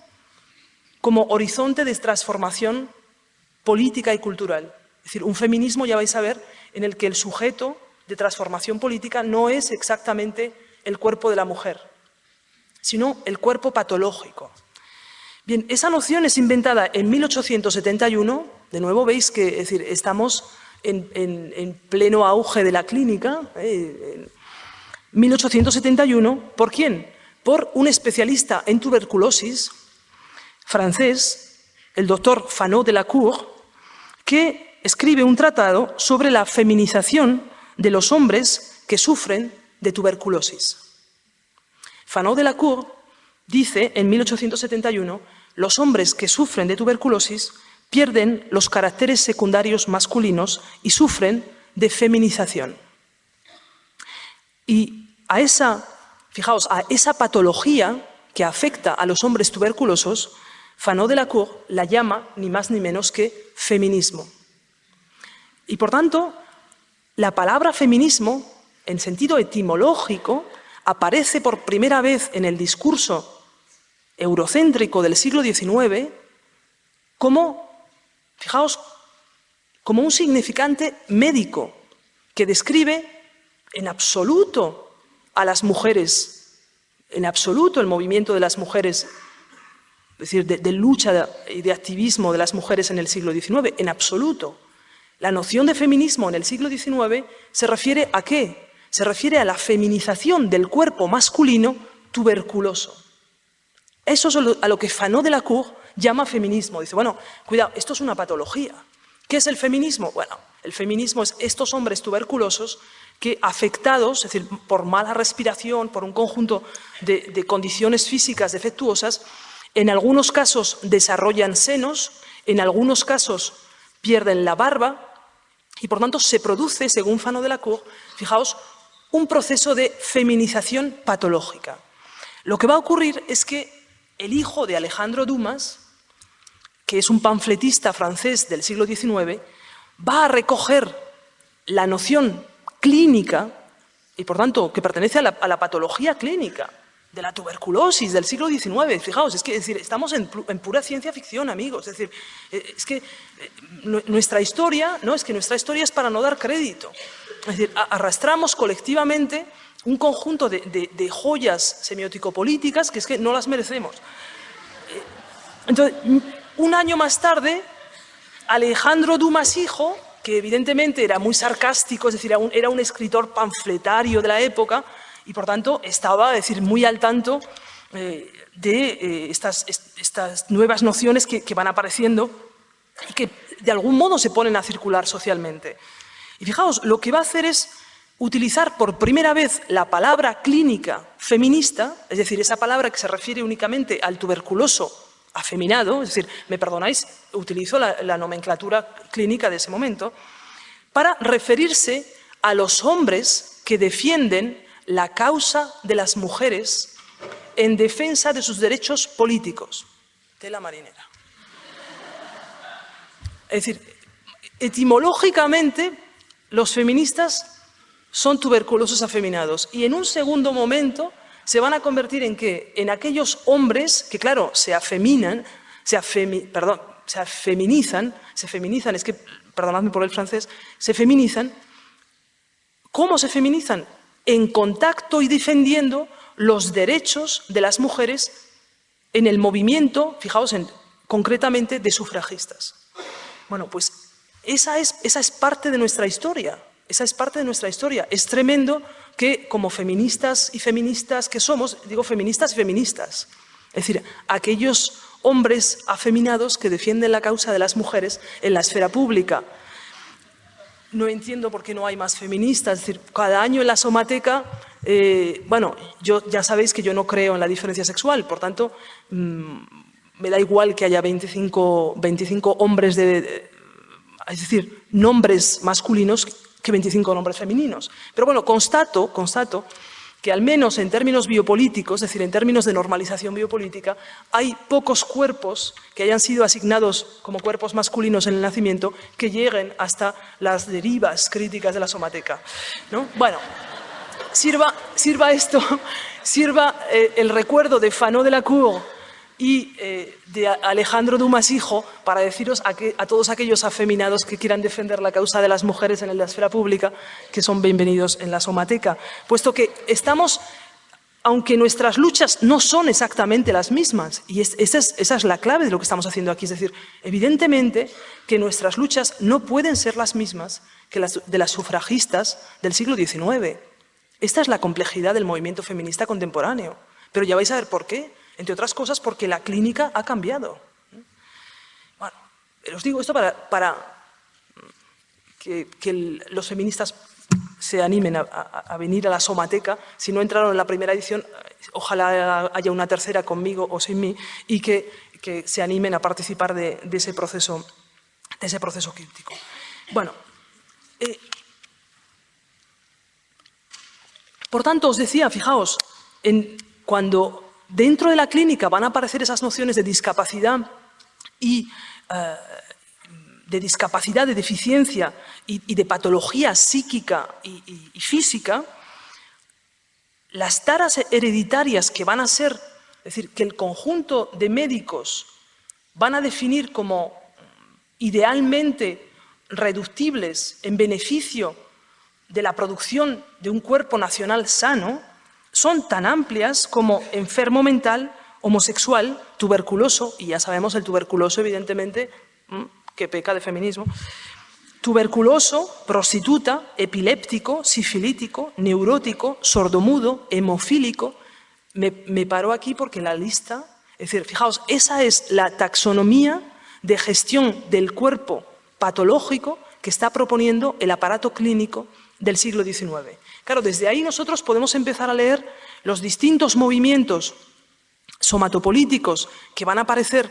como horizonte de transformación política y cultural. Decir, un feminismo, ya vais a ver, en el que el sujeto de transformación política no es exactamente el cuerpo de la mujer, sino el cuerpo patológico. Bien, esa noción es inventada en 1871, de nuevo veis que es decir, estamos en, pleno auge de la clínica, ¿eh? en 1871, ¿por quién? Por un especialista en tuberculosis francés, el doctor Fanot de la Cour, que escribe un tratado sobre la feminización de los hombres que sufren de tuberculosis. Fanot de la Cour dice en 1871 los hombres que sufren de tuberculosis pierden los caracteres secundarios masculinos y sufren de feminización. Y a esa, fijaos, a esa patología que afecta a los hombres tuberculosos, Fanot de la Cour la llama ni más ni menos que feminismo. Y por tanto, la palabra feminismo, en sentido etimológico, aparece por primera vez en el discurso eurocéntrico del siglo XIX como, fijaos, como un significante médico que describe en absoluto a las mujeres, en absoluto el movimiento de las mujeres es decir, de, lucha y de activismo de las mujeres en el siglo XIX, en absoluto. La noción de feminismo en el siglo XIX se refiere a qué? Se refiere a la feminización del cuerpo masculino tuberculoso. Eso es a lo que Fanot de la Cour llama feminismo. Dice, bueno, cuidado, esto es una patología. ¿Qué es el feminismo? Bueno, el feminismo es estos hombres tuberculosos que afectados, es decir, por mala respiración, por un conjunto de condiciones físicas defectuosas, en algunos casos desarrollan senos, en algunos casos pierden la barba y por tanto se produce, según Fano de la Cour, fijaos, un proceso de feminización patológica. Lo que va a ocurrir es que el hijo de Alejandro Dumas, que es un panfletista francés del siglo XIX, va a recoger la noción clínica y por tanto que pertenece a la, a la patología clínica de la tuberculosis del siglo XIX. Fijaos, es que decir, estamos en, pura ciencia ficción, amigos. Es decir, eh, es que eh, nuestra historia, ¿no? Es que nuestra historia es para no dar crédito. Es decir, arrastramos colectivamente un conjunto de, joyas semiótico-políticas que es que no las merecemos. Eh, entonces, un año más tarde, Alejandro Dumas hijo, que evidentemente era muy sarcástico, es decir, era un escritor panfletario de la época, y por tanto estaba, decir, muy al tanto eh, de eh, estas, estas, nuevas nociones que, van apareciendo y que de algún modo se ponen a circular socialmente. Y fijaos, lo que va a hacer es utilizar por primera vez la palabra clínica feminista, es decir, esa palabra que se refiere únicamente al tuberculoso afeminado, es decir, me perdonáis, utilizo la, la nomenclatura clínica de ese momento, para referirse a los hombres que defienden la causa de las mujeres en defensa de sus derechos políticos. Tela marinera. Es decir, etimológicamente los feministas son tuberculosos afeminados y en un segundo momento se van a convertir en qué? En aquellos hombres que, claro, se afeminan, se, perdón, se feminizan, se feminizan, es que, perdonadme por el francés, se feminizan. ¿Cómo se feminizan? En contacto y defendiendo los derechos de las mujeres en el movimiento, fijaos, en, concretamente de sufragistas. Bueno, pues esa es, esa es parte de nuestra historia, esa es parte de nuestra historia. Es tremendo que como feministas y feministas que somos, digo feministas y feministas, es decir, aquellos hombres afeminados que defienden la causa de las mujeres en la esfera pública, no entiendo por qué no hay más feministas. Es decir, cada año en la somateca, eh, bueno, yo, ya sabéis que yo no creo en la diferencia sexual, por tanto, mm, me da igual que haya 25, 25 hombres de, es decir, nombres masculinos que 25 nombres femeninos. Pero bueno, constato, constato que al menos en términos biopolíticos, es decir, en términos de normalización biopolítica, hay pocos cuerpos que hayan sido asignados como cuerpos masculinos en el nacimiento que lleguen hasta las derivas críticas de la somateca. ¿no? Bueno, sirva, sirva esto, sirva eh, el recuerdo de Fanot de la Cour y eh, de Alejandro Dumas hijo para deciros a, todos aquellos afeminados que quieran defender la causa de las mujeres en la esfera pública que son bienvenidos en la somateca, puesto que estamos, aunque nuestras luchas no son exactamente las mismas, y esa, es, esa es la clave de lo que estamos haciendo aquí, es decir, evidentemente que nuestras luchas no pueden ser las mismas que las de las sufragistas del siglo XIX. Esta es la complejidad del movimiento feminista contemporáneo, pero ya vais a ver por qué entre otras cosas porque la clínica ha cambiado. Bueno, os digo esto para, que, los feministas se animen a, venir a la Somateca. Si no entraron en la primera edición, ojalá haya una tercera conmigo o sin mí y que, se animen a participar de, ese, proceso, de ese proceso crítico. Bueno, eh, Por tanto, os decía, fijaos, en, cuando dentro de la clínica van a aparecer esas nociones de discapacidad y eh, de discapacidad, de deficiencia y, de patología psíquica y, y, física, las taras hereditarias que van a ser, es decir, que el conjunto de médicos van a definir como idealmente reductibles en beneficio de la producción de un cuerpo nacional sano, son tan amplias como enfermo mental, homosexual, tuberculoso, y ya sabemos el tuberculoso evidentemente que peca de feminismo, tuberculoso, prostituta, epiléptico, sifilítico, neurótico, sordomudo, hemofílico. Me, me paro aquí porque la lista, es decir, fijaos, esa es la taxonomía de gestión del cuerpo patológico que está proponiendo el aparato clínico del siglo XIX. Claro, desde ahí nosotros podemos empezar a leer los distintos movimientos somatopolíticos que van a aparecer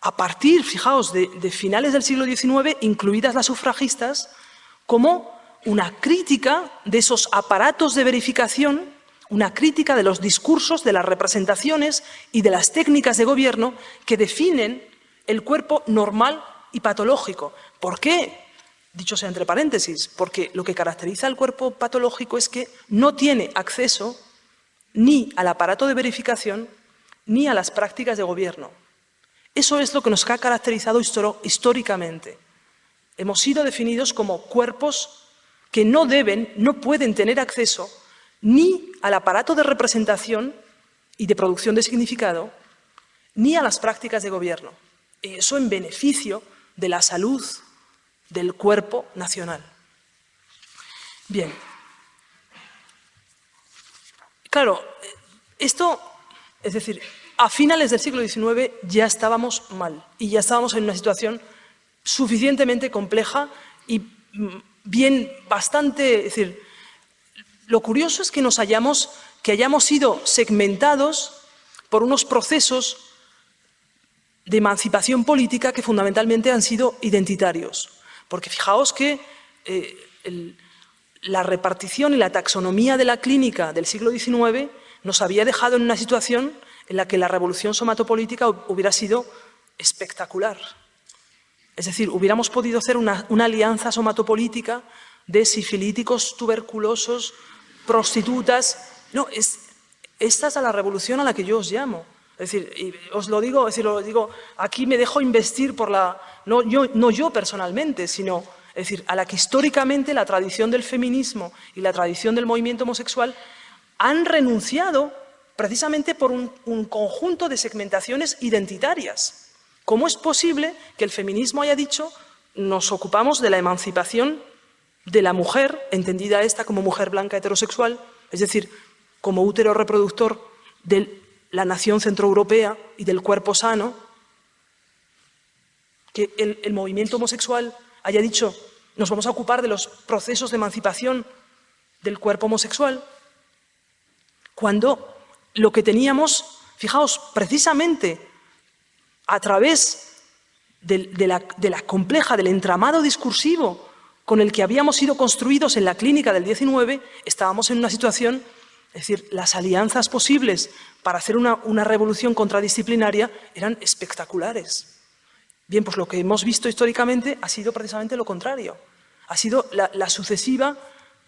a partir, fijaos, de, finales del siglo XIX, incluidas las sufragistas, como una crítica de esos aparatos de verificación, una crítica de los discursos, de las representaciones y de las técnicas de gobierno que definen el cuerpo normal y patológico. ¿Por qué? Dicho sea entre paréntesis, porque lo que caracteriza al cuerpo patológico es que no tiene acceso ni al aparato de verificación ni a las prácticas de gobierno. Eso es lo que nos ha caracterizado históricamente. Hemos sido definidos como cuerpos que no deben, no pueden tener acceso ni al aparato de representación y de producción de significado, ni a las prácticas de gobierno. Eso en beneficio de la salud del cuerpo nacional. Bien. Claro, esto, es decir, a finales del siglo XIX ya estábamos mal y ya estábamos en una situación suficientemente compleja y mm, bien bastante, es decir, lo curioso es que nos hayamos, que hayamos sido segmentados por unos procesos de emancipación política que fundamentalmente han sido identitarios. Porque fijaos que eh, la repartición y la taxonomía de la clínica del siglo XIX nos había dejado en una situación en la que la revolución somatopolítica hubiera sido espectacular. Es decir, hubiéramos podido hacer una, alianza somatopolítica de sifilíticos, tuberculosos, prostitutas. No, es, esta es la revolución a la que yo os llamo. Es decir, os lo digo, es decir, lo digo, aquí me dejo investir por la, no yo, no yo personalmente, sino, es decir, a la que históricamente la tradición del feminismo y la tradición del movimiento homosexual han renunciado precisamente por un, conjunto de segmentaciones identitarias. ¿Cómo es posible que el feminismo haya dicho nos ocupamos de la emancipación de la mujer, entendida esta como mujer blanca heterosexual, es decir, como útero reproductor de la nación centroeuropea y del cuerpo sano, que el, movimiento homosexual haya dicho nos vamos a ocupar de los procesos de emancipación del cuerpo homosexual, cuando lo que teníamos, fijaos, precisamente a través de, la, compleja, del entramado discursivo con el que habíamos sido construidos en la clínica del 19, estábamos en una situación, es decir, las alianzas posibles para hacer una, revolución contradisciplinaria eran espectaculares. Bien, pues lo que hemos visto históricamente ha sido precisamente lo contrario. Ha sido la sucesiva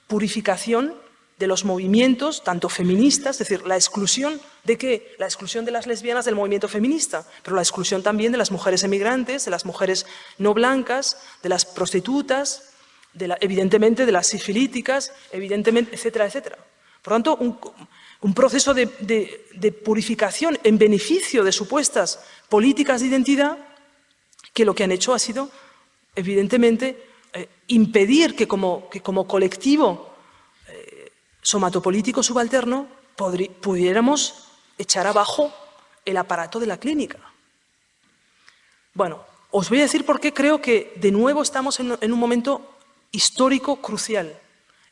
purificación de los movimientos, tanto feministas, es decir, la exclusión de qué? La exclusión de las lesbianas del movimiento feminista, pero la exclusión también de las mujeres emigrantes, de las mujeres no blancas, de las prostitutas, evidentemente de las sifilíticas, evidentemente, etcétera, etcétera. Por tanto, un, proceso de, purificación en beneficio de supuestas políticas de identidad que lo que han hecho ha sido, evidentemente, eh, impedir que como, que como colectivo somatopolítico subalterno pudiéramos echar abajo el aparato de la clínica. Bueno, os voy a decir por qué creo que de nuevo estamos en, un momento histórico crucial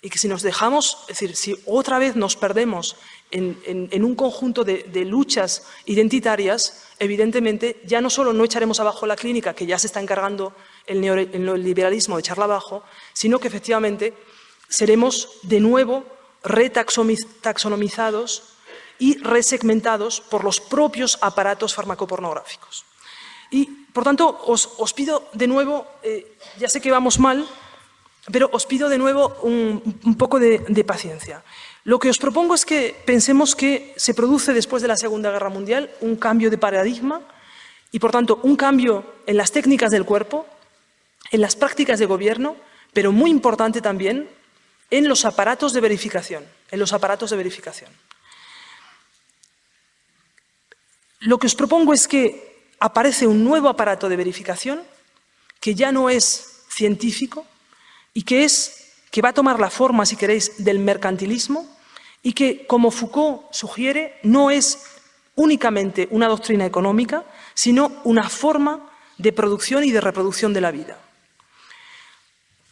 y que si nos dejamos, es decir, si otra vez nos perdemos en, un conjunto de, luchas identitarias, evidentemente ya no solo no echaremos abajo la clínica, que ya se está encargando el neoliberalismo de echarla abajo, sino que efectivamente seremos de nuevo retaxonomizados y resegmentados por los propios aparatos farmacopornográficos. Y, por tanto, os, pido de nuevo, eh, ya sé que vamos mal, pero os pido de nuevo un, poco de, paciencia. Lo que os propongo es que pensemos que se produce después de la Segunda Guerra Mundial un cambio de paradigma y, por tanto, un cambio en las técnicas del cuerpo, en las prácticas de gobierno, pero muy importante también en los aparatos de verificación. En los aparatos de verificación. Lo que os propongo es que aparece un nuevo aparato de verificación que ya no es científico y que, es, que va a tomar la forma, si queréis, del mercantilismo y que, como Foucault sugiere, no es únicamente una doctrina económica, sino una forma de producción y de reproducción de la vida.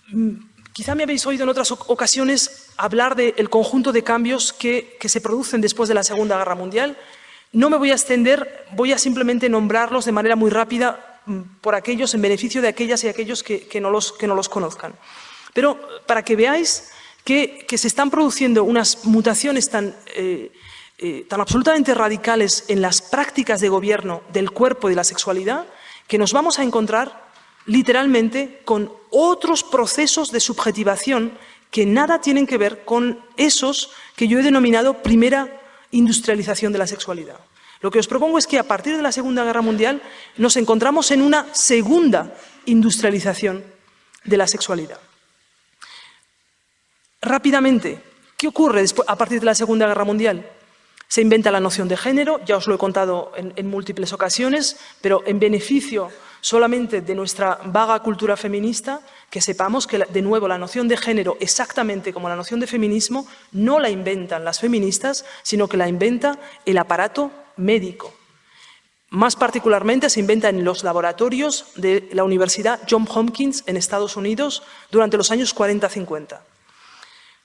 Mm, quizá me habéis oído en otras ocasiones hablar del conjunto de cambios que, se producen después de la Segunda Guerra Mundial. No me voy a extender, voy a simplemente nombrarlos de manera muy rápida mm, por aquellos, en beneficio de aquellas y aquellos que, no, los, que no los conozcan. Pero para que veáis que, se están produciendo unas mutaciones tan, eh, eh, tan absolutamente radicales en las prácticas de gobierno del cuerpo y de la sexualidad, que nos vamos a encontrar literalmente con otros procesos de subjetivación que nada tienen que ver con esos que yo he denominado primera industrialización de la sexualidad. Lo que os propongo es que a partir de la Segunda Guerra Mundial nos encontramos en una segunda industrialización de la sexualidad. Rápidamente, ¿qué ocurre a partir de la Segunda Guerra Mundial? Se inventa la noción de género, ya os lo he contado en, múltiples ocasiones, pero en beneficio solamente de nuestra vaga cultura feminista, que sepamos que, de nuevo, la noción de género, exactamente como la noción de feminismo, no la inventan las feministas, sino que la inventa el aparato médico. Más particularmente se inventa en los laboratorios de la Universidad John Hopkins en Estados Unidos durante los años 40-50.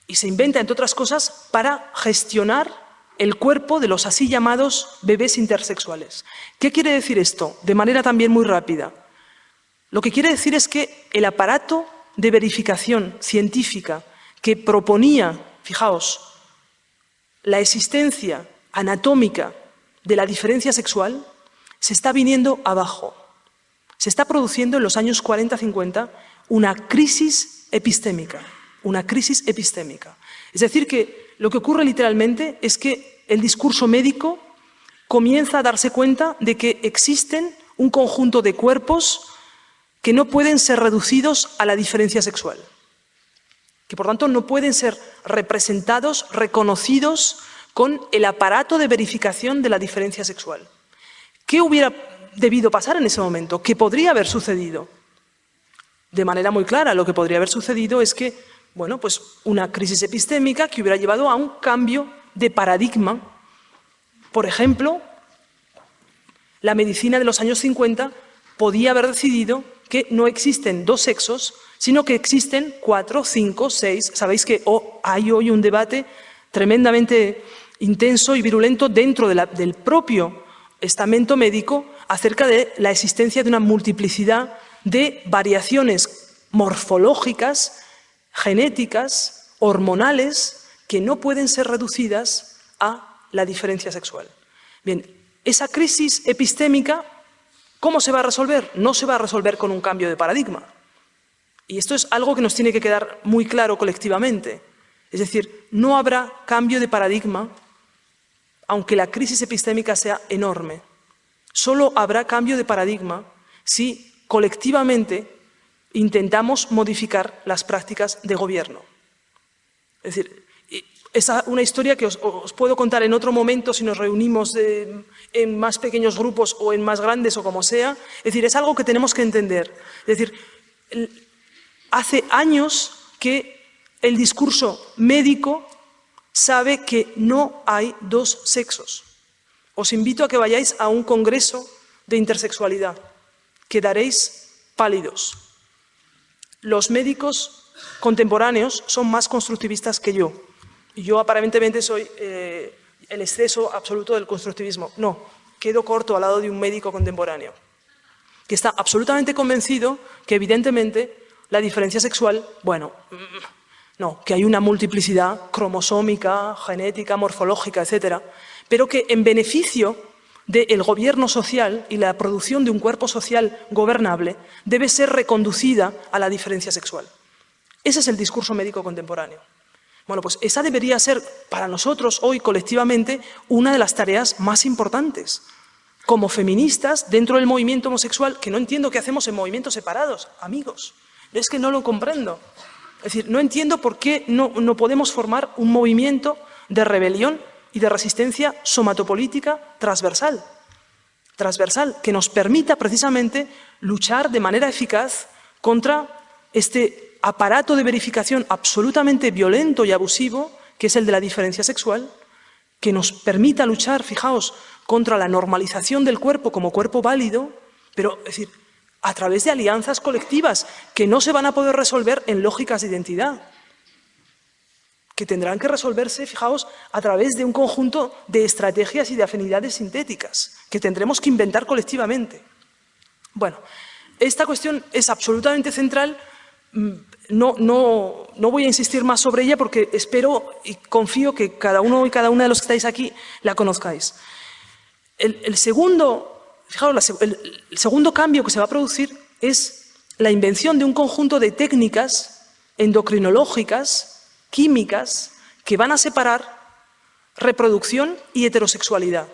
Y se inventa, entre otras cosas, para gestionar el cuerpo de los así llamados bebés intersexuales. ¿Qué quiere decir esto? De manera también muy rápida. Lo que quiere decir es que el aparato de verificación científica que proponía, fijaos, la existencia anatómica de la diferencia sexual, se está viniendo abajo. Se está produciendo en los años 40-50 una crisis epistémica una crisis epistémica. Es decir, que lo que ocurre literalmente es que el discurso médico comienza a darse cuenta de que existen un conjunto de cuerpos que no pueden ser reducidos a la diferencia sexual, que por tanto no pueden ser representados, reconocidos con el aparato de verificación de la diferencia sexual. ¿Qué hubiera debido pasar en ese momento? ¿Qué podría haber sucedido? De manera muy clara, lo que podría haber sucedido es que bueno, pues una crisis epistémica que hubiera llevado a un cambio de paradigma. Por ejemplo, la medicina de los años 50 podía haber decidido que no existen dos sexos, sino que existen cuatro, cinco, seis. Sabéis que hay hoy un debate tremendamente intenso y virulento dentro del propio estamento médico acerca de la existencia de una multiplicidad de variaciones morfológicas genéticas, hormonales, que no pueden ser reducidas a la diferencia sexual. Bien, esa crisis epistémica, ¿cómo se va a resolver? No se va a resolver con un cambio de paradigma. Y esto es algo que nos tiene que quedar muy claro colectivamente. Es decir, no habrá cambio de paradigma aunque la crisis epistémica sea enorme. Solo habrá cambio de paradigma si colectivamente intentamos modificar las prácticas de gobierno. Es decir, es una historia que os, puedo contar en otro momento si nos reunimos en más pequeños grupos o en más grandes o como sea. Es decir, es algo que tenemos que entender. Es decir, hace años que el discurso médico sabe que no hay dos sexos. Os invito a que vayáis a un congreso de intersexualidad. Quedaréis pálidos los médicos contemporáneos son más constructivistas que yo. Yo aparentemente soy eh, el exceso absoluto del constructivismo. No, quedo corto al lado de un médico contemporáneo, que está absolutamente convencido que evidentemente la diferencia sexual, bueno, No, que hay una multiplicidad cromosómica, genética, morfológica, etcétera, pero que en beneficio del gobierno social y la producción de un cuerpo social gobernable debe ser reconducida a la diferencia sexual. Ese es el discurso médico contemporáneo. Bueno, pues esa debería ser para nosotros hoy colectivamente una de las tareas más importantes. Como feministas dentro del movimiento homosexual, que no entiendo qué hacemos en movimientos separados, amigos. Es que no lo comprendo. Es decir, no entiendo por qué no, no podemos formar un movimiento de rebelión y de resistencia somatopolítica transversal, transversal, que nos permita precisamente luchar de manera eficaz contra este aparato de verificación absolutamente violento y abusivo, que es el de la diferencia sexual, que nos permita luchar, fijaos, contra la normalización del cuerpo como cuerpo válido, pero es decir, a través de alianzas colectivas que no se van a poder resolver en lógicas de identidad, que tendrán que resolverse, fijaos, a través de un conjunto de estrategias y de afinidades sintéticas que tendremos que inventar colectivamente. Bueno, esta cuestión es absolutamente central, mm, no, voy a insistir más sobre ella porque espero y confío que cada uno y cada una de los que estáis aquí la conozcáis. El, segundo, fijaos, el segundo cambio que se va a producir es la invención de un conjunto de técnicas endocrinológicas químicas que van a separar reproducción y heterosexualidad.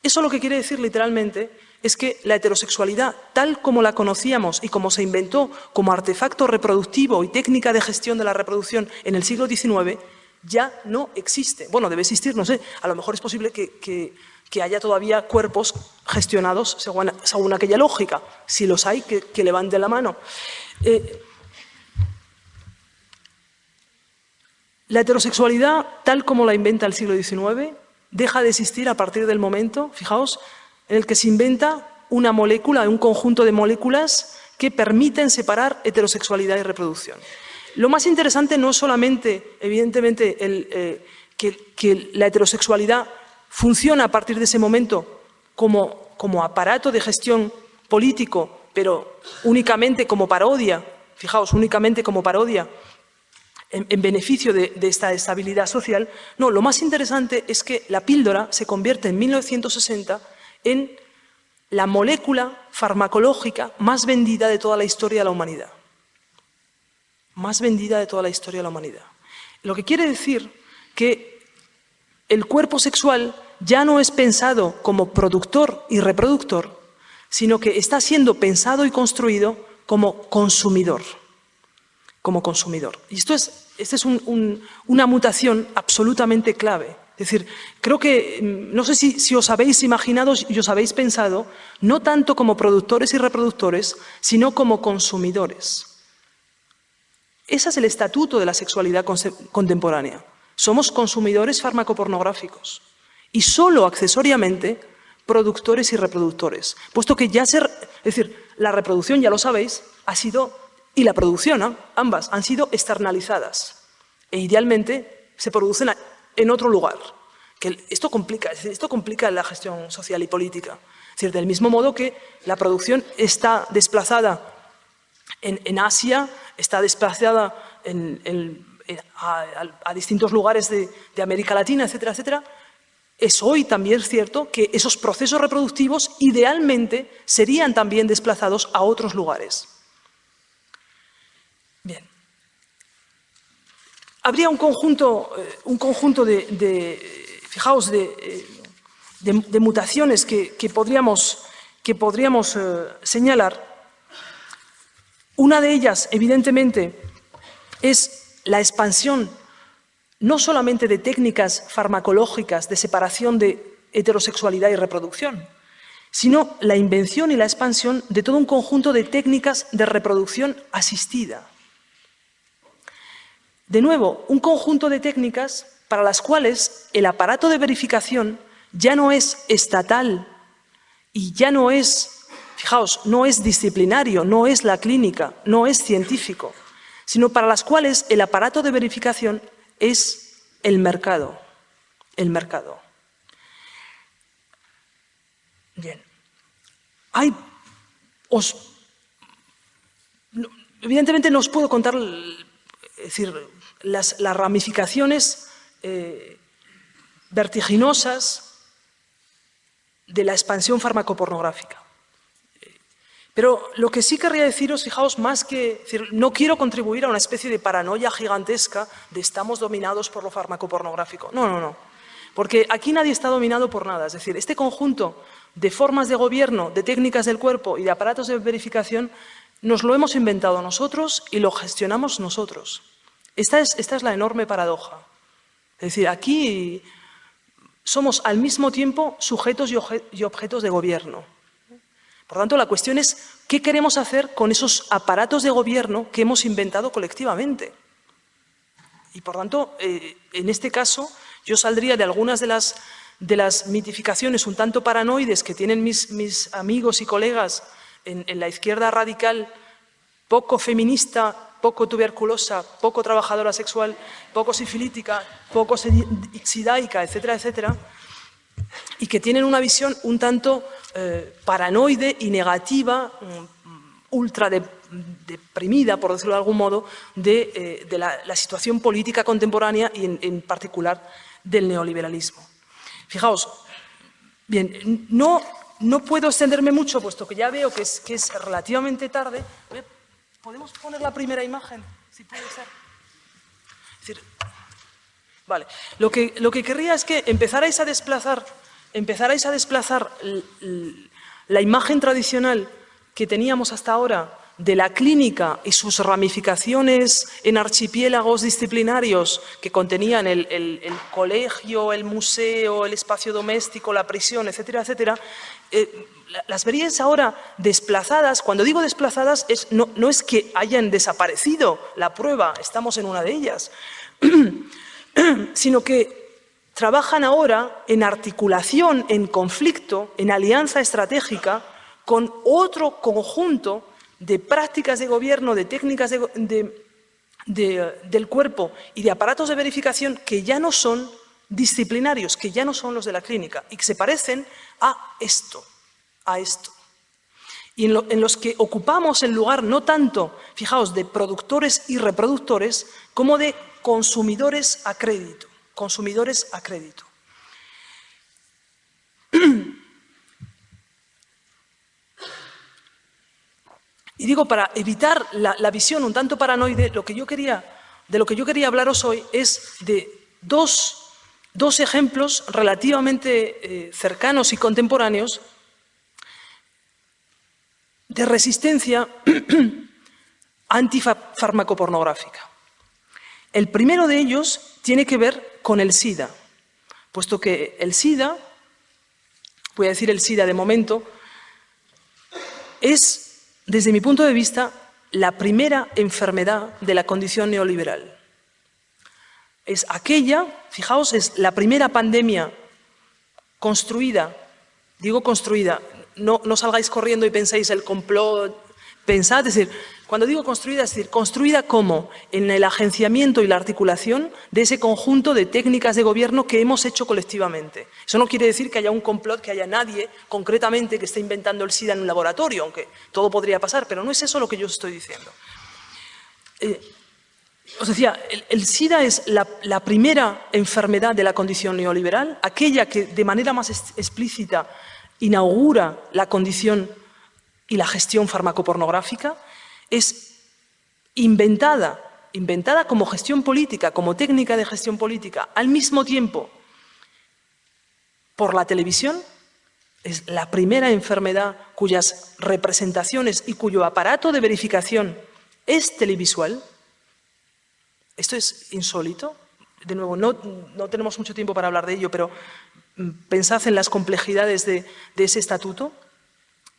Eso lo que quiere decir literalmente es que la heterosexualidad, tal como la conocíamos y como se inventó como artefacto reproductivo y técnica de gestión de la reproducción en el siglo XIX, ya no existe. Bueno, debe existir, no sé, a lo mejor es posible que, haya todavía cuerpos gestionados según, aquella lógica. Si los hay, que, que levanten la mano. Eh, La heterosexualidad, tal como la inventa el siglo XIX, deja de existir a partir del momento, fijaos, en el que se inventa una molécula, un conjunto de moléculas que permiten separar heterosexualidad y reproducción. Lo más interesante no es solamente, evidentemente, eh, que, la heterosexualidad funciona a partir de ese momento como, como aparato de gestión político, pero únicamente como parodia, fijaos, únicamente como parodia en, beneficio de, esta estabilidad social. No, lo más interesante es que la píldora se convierte en 1960 en la molécula farmacológica más vendida de toda la historia de la humanidad. Más vendida de toda la historia de la humanidad. Lo que quiere decir que el cuerpo sexual ya no es pensado como productor y reproductor, sino que está siendo pensado y construido como consumidor como consumidor. Y esto es, esta es una mutación absolutamente clave. Es decir, creo que, mm, no sé si, os habéis imaginado y os habéis pensado, no tanto como productores y reproductores, sino como consumidores. Ese es el estatuto de la sexualidad contemporánea. Somos consumidores farmacopornográficos y solo accesoriamente productores y reproductores, puesto que ya ser, es decir, la reproducción, ya lo sabéis, ha sido y la producción, ambas, han sido externalizadas e idealmente se producen en otro lugar. Que esto, complica, esto complica la gestión social y política. Es del mismo modo que la producción está desplazada en, Asia, está desplazada a, distintos lugares de, de América Latina, etcétera, etcétera, es hoy también cierto que esos procesos reproductivos idealmente serían también desplazados a otros lugares. Bien. Habría un conjunto, eh, un conjunto de, fijaos, de, eh, mutaciones que, podríamos, que podríamos eh, señalar. Una de ellas, evidentemente, es la expansión no solamente de técnicas farmacológicas de separación de heterosexualidad y reproducción, sino la invención y la expansión de todo un conjunto de técnicas de reproducción asistida. De nuevo, un conjunto de técnicas para las cuales el aparato de verificación ya no es estatal y ya no es, fijaos, no es disciplinario, no es la clínica, no es científico, sino para las cuales el aparato de verificación es el mercado, el mercado. Bien. Os, evidentemente no os puedo contar es decir, las, ramificaciones eh, vertiginosas de la expansión farmacopornográfica. Pero lo que sí querría deciros, fijaos, más que... Decir, no quiero contribuir a una especie de paranoia gigantesca de estamos dominados por lo farmacopornográfico. No, no, no. Porque aquí nadie está dominado por nada. Es decir, este conjunto de formas de gobierno, de técnicas del cuerpo y de aparatos de verificación nos lo hemos inventado nosotros y lo gestionamos nosotros. Esta es, la enorme paradoja. Es decir, aquí somos al mismo tiempo sujetos y objetos de gobierno. Por tanto, la cuestión es qué queremos hacer con esos aparatos de gobierno que hemos inventado colectivamente. Y por tanto, eh, en este caso, yo saldría de algunas de las, mitificaciones un tanto paranoides que tienen mis, amigos y colegas en la izquierda radical, poco feminista, poco tuberculosa, poco trabajadora sexual, poco sifilítica, poco sidaica, etcétera, etcétera, y que tienen una visión un tanto eh, paranoide y negativa, mm, ultra deprimida, por decirlo de algún modo, de, eh, la, situación política contemporánea y en, particular del neoliberalismo. Fijaos, bien, no, no puedo extenderme mucho, puesto que ya veo que es, que es relativamente tarde. ¿Podemos poner la primera imagen? Si puede ser. Decir, vale, lo que, lo que querría es que empezarais a desplazar empezarais a desplazar la imagen tradicional que teníamos hasta ahora de la clínica y sus ramificaciones en archipiélagos disciplinarios que contenían el, colegio, el museo, el espacio doméstico, la prisión, etcétera, etcétera, eh, las veríais ahora desplazadas. Cuando digo desplazadas, es, no, no es que hayan desaparecido la prueba, estamos en una de ellas, sino que trabajan ahora en articulación, en conflicto, en alianza estratégica con otro conjunto de prácticas de gobierno, de técnicas del cuerpo y de aparatos de verificación que ya no son disciplinarios, que ya no son los de la clínica y que se parecen a esto, a esto. Y en, en los que ocupamos el lugar no tanto, fijaos, de productores y reproductores, como de consumidores a crédito consumidores a crédito. Y digo, para evitar la, visión un tanto paranoide, lo que yo quería, de lo que yo quería hablaros hoy es de dos, ejemplos relativamente eh, cercanos y contemporáneos de resistencia antifarmacopornográfica. El primero de ellos tiene que ver con el SIDA, puesto que el SIDA, voy a decir el SIDA de momento, es, desde mi punto de vista, la primera enfermedad de la condición neoliberal. Es aquella, fijaos, es la primera pandemia construida, digo construida, no, no salgáis corriendo y penséis el complot, pensad, es decir, cuando digo construida, es decir, construida como en el agenciamiento y la articulación de ese conjunto de técnicas de gobierno que hemos hecho colectivamente. Eso no quiere decir que haya un complot, que haya nadie concretamente que esté inventando el SIDA en un laboratorio, aunque todo podría pasar, pero no es eso lo que yo estoy diciendo. Eh, os decía, el, SIDA es la, la, primera enfermedad de la condición neoliberal, aquella que de manera más explícita inaugura la condición y la gestión farmacopornográfica, es inventada, inventada como gestión política, como técnica de gestión política, al mismo tiempo por la televisión, es la primera enfermedad cuyas representaciones y cuyo aparato de verificación es televisual. Esto es insólito. De nuevo, no, tenemos mucho tiempo para hablar de ello, pero mm, pensad en las complejidades de ese estatuto.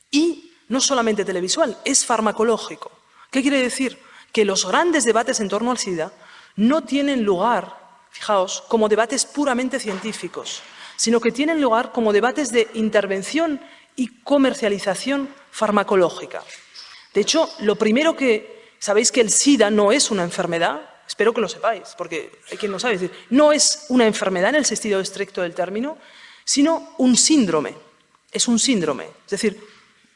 Y no solamente televisual, es farmacológico. ¿Qué quiere decir? Que los grandes debates en torno al SIDA no tienen lugar, fijaos, como debates puramente científicos, sino que tienen lugar como debates de intervención y comercialización farmacológica. De hecho, lo primero que... Sabéis que el SIDA no es una enfermedad, espero que lo sepáis, porque hay quien no sabe, decir, no es una enfermedad en el sentido estricto del término, sino un síndrome. Es un síndrome, es decir,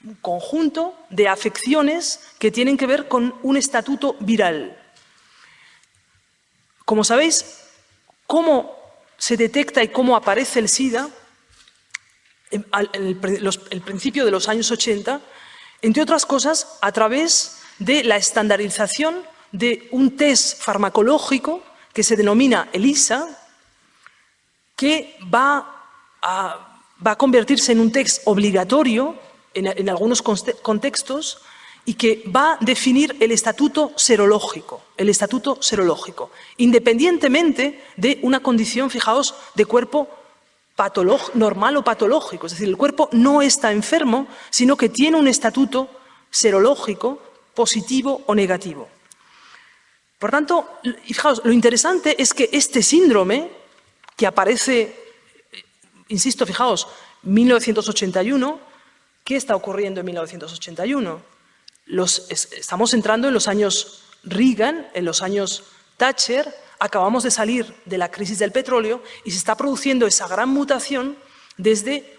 un conjunto de afecciones que tienen que ver con un estatuto viral. Como sabéis, cómo se detecta y cómo aparece el SIDA en el, principio de los años 80, entre otras cosas, a través de la estandarización de un test farmacológico que se denomina ELISA, que va a, va a convertirse en un test obligatorio en, algunos contextos y que va a definir el estatuto serológico, el estatuto serológico, independientemente de una condición, fijaos, de cuerpo normal o patológico. Es decir, el cuerpo no está enfermo, sino que tiene un estatuto serológico positivo o negativo. Por tanto, fijaos, lo interesante es que este síndrome, que aparece, insisto, fijaos, 1981, ¿qué está ocurriendo en 1981? estamos entrando en los años Reagan, en los años Thatcher, acabamos de salir de la crisis del petróleo y se está produciendo esa gran mutación desde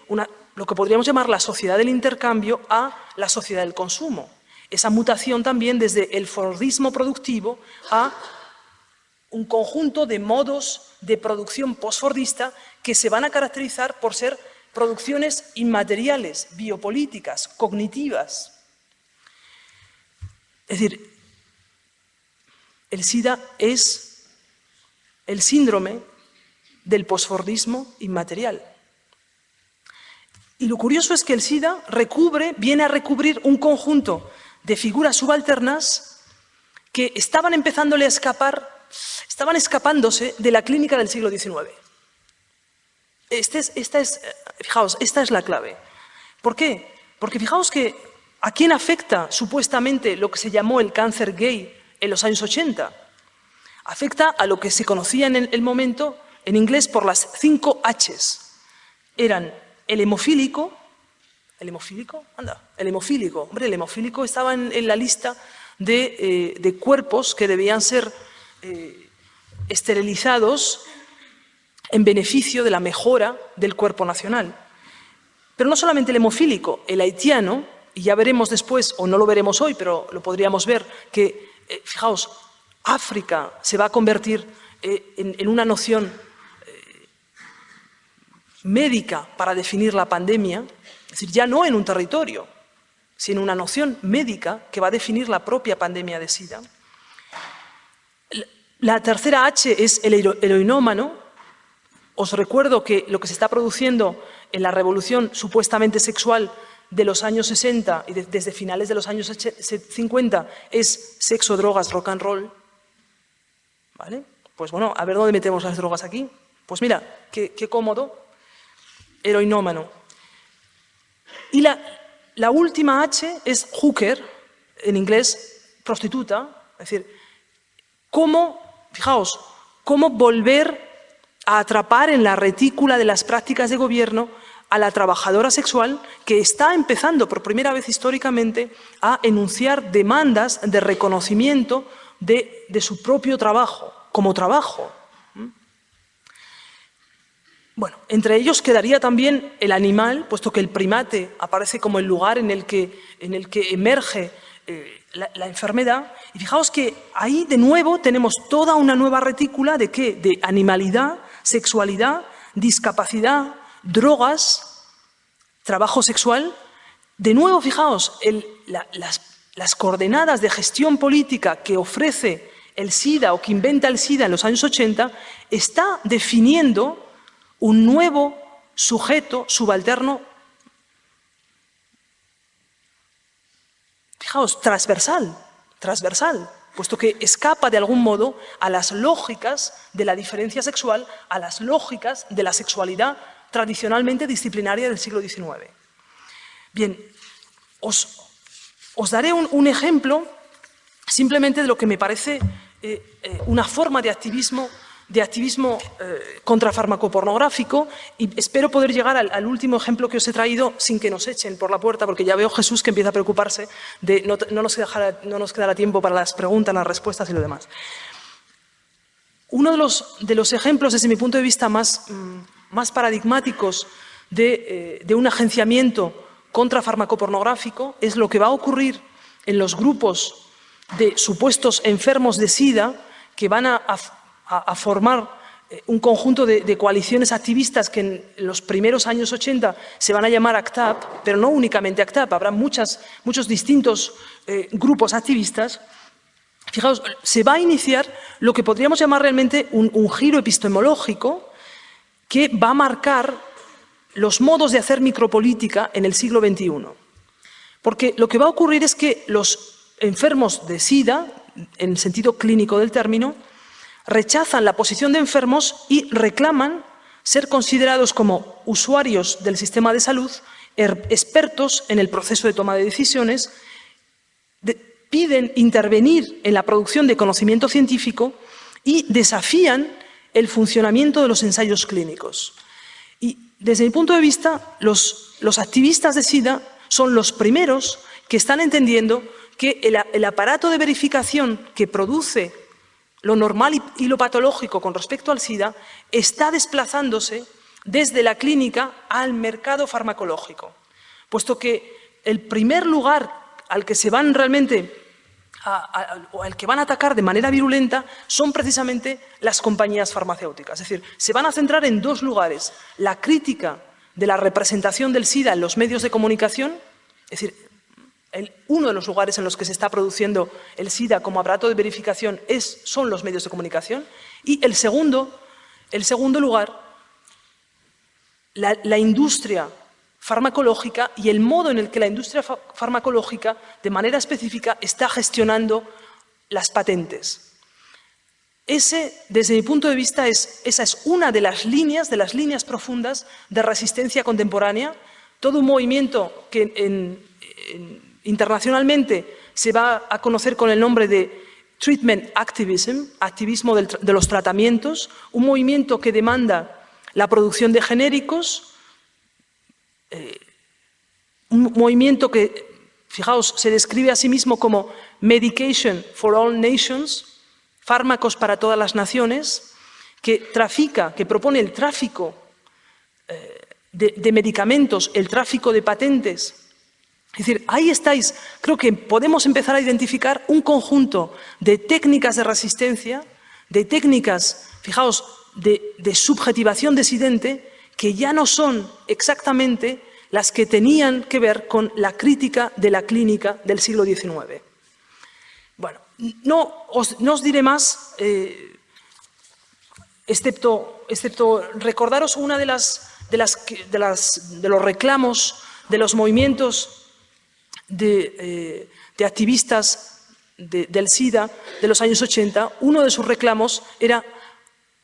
lo que podríamos llamar la sociedad del intercambio a la sociedad del consumo. Esa mutación también desde el Fordismo productivo a un conjunto de modos de producción postfordista que se van a caracterizar por ser producciones inmateriales, biopolíticas, cognitivas. Es decir, el SIDA es el síndrome del posfordismo inmaterial. Y lo curioso es que el SIDA recubre, viene a recubrir un conjunto de figuras subalternas que estaban empezándole a escapar, estaban escapándose de la clínica del siglo XIX. Este esta es, fijaos, esta es la clave. ¿Por qué? Porque fijaos que a quién afecta supuestamente lo que se llamó el cáncer gay en los años 80 afecta a lo que se conocía en el momento en inglés por las cinco Hs. Eran el hemofílico, ¿el hemofílico? Anda, el hemofílico. Hombre, el hemofílico estaba en, la lista eh, de, cuerpos que debían ser eh, esterilizados en beneficio de la mejora del cuerpo nacional. Pero no solamente el hemofílico, el haitiano, y ya veremos después, o no lo veremos hoy, pero lo podríamos ver, que, eh, fijaos, África se va a convertir eh, en, una noción eh, médica para definir la pandemia, es decir, ya no en un territorio, sino una noción médica que va a definir la propia pandemia de SIDA. La tercera H es el heroinómano. Os recuerdo que lo que se está produciendo en la revolución supuestamente sexual de los años 60 y desde finales de los años 50 es sexo, drogas, rock and roll. ¿Vale? Pues bueno, a ver dónde metemos las drogas aquí. Pues mira, qué, cómodo, heroinómano. Y la, la última H es hooker, en inglés prostituta, es decir, cómo, fijaos, cómo volver a atrapar en la retícula de las prácticas de gobierno a la trabajadora sexual que está empezando por primera vez históricamente a enunciar demandas de reconocimiento de, su propio trabajo, como trabajo. Bueno, entre ellos quedaría también el animal, puesto que el primate aparece como el lugar en el que, emerge eh, la, enfermedad. Y fijaos que ahí de nuevo tenemos toda una nueva retícula de qué? De animalidad, sexualidad, discapacidad, drogas, trabajo sexual. De nuevo, fijaos, las las coordenadas de gestión política que ofrece el SIDA o que inventa el SIDA en los años 80 está definiendo un nuevo sujeto subalterno, fijaos, transversal, transversal, puesto que escapa de algún modo a las lógicas de la diferencia sexual, a las lógicas de la sexualidad tradicionalmente disciplinaria del siglo XIX. Bien, os, os daré un, ejemplo simplemente de lo que me parece eh, eh, una forma de activismo, de activismo eh, contrafarmacopornográfico y espero poder llegar al, último ejemplo que os he traído sin que nos echen por la puerta, porque ya veo Jesús que empieza a preocuparse de no, no nos quedará tiempo para las preguntas, las respuestas y lo demás. Uno de los, de los ejemplos, desde mi punto de vista, más, mm, más paradigmáticos de, de un agenciamiento contrafarmacopornográfico es lo que va a ocurrir en los grupos de supuestos enfermos de SIDA que van a, a, formar eh, un conjunto de, coaliciones activistas que en los primeros años 80 se van a llamar ACTAP, pero no únicamente ACTAP, habrá muchos distintos eh, grupos activistas, fijaos, se va a iniciar lo que podríamos llamar realmente un, un giro epistemológico que va a marcar los modos de hacer micropolítica en el siglo XXI. Porque lo que va a ocurrir es que los enfermos de SIDA, en sentido clínico del término, rechazan la posición de enfermos y reclaman ser considerados como usuarios del sistema de salud, er, expertos en el proceso de toma de decisiones, piden intervenir en la producción de conocimiento científico y desafían el funcionamiento de los ensayos clínicos. Y desde mi punto de vista, los, los activistas de SIDA son los primeros que están entendiendo que el, aparato de verificación que produce lo normal y, lo patológico con respecto al SIDA está desplazándose desde la clínica al mercado farmacológico, puesto que el primer lugar al que se van realmente o al que van a atacar de manera virulenta son precisamente las compañías farmacéuticas. Es decir, se van a centrar en dos lugares. La crítica de la representación del SIDA en los medios de comunicación, es decir, uno de los lugares en los que se está produciendo el SIDA como aparato de verificación es, son los medios de comunicación. Y el segundo, el segundo lugar, la, industria farmacológica y el modo en el que la industria farmacológica, de manera específica, está gestionando las patentes. Ese, desde mi punto de vista, es, esa es una de las líneas, de las líneas profundas de resistencia contemporánea, todo un movimiento que internacionalmente se va a conocer con el nombre de Treatment Activism, activismo de los tratamientos, un movimiento que demanda la producción de genéricos, eh, un movimiento que, fijaos, se describe a sí mismo como Medication for All Nations, fármacos para todas las naciones, que trafica, que propone el tráfico eh, de, medicamentos, el tráfico de patentes. Es decir, ahí estáis, creo que podemos empezar a identificar un conjunto de técnicas de resistencia, de técnicas, fijaos, de, subjetivación disidente que ya no son exactamente las que tenían que ver con la crítica de la clínica del siglo XIX. Bueno, no os, diré más, eh, excepto, excepto, recordaros una de, las, de, las, de, las, de los reclamos de los movimientos de, eh, activistas del SIDA de los años 80, uno de sus reclamos era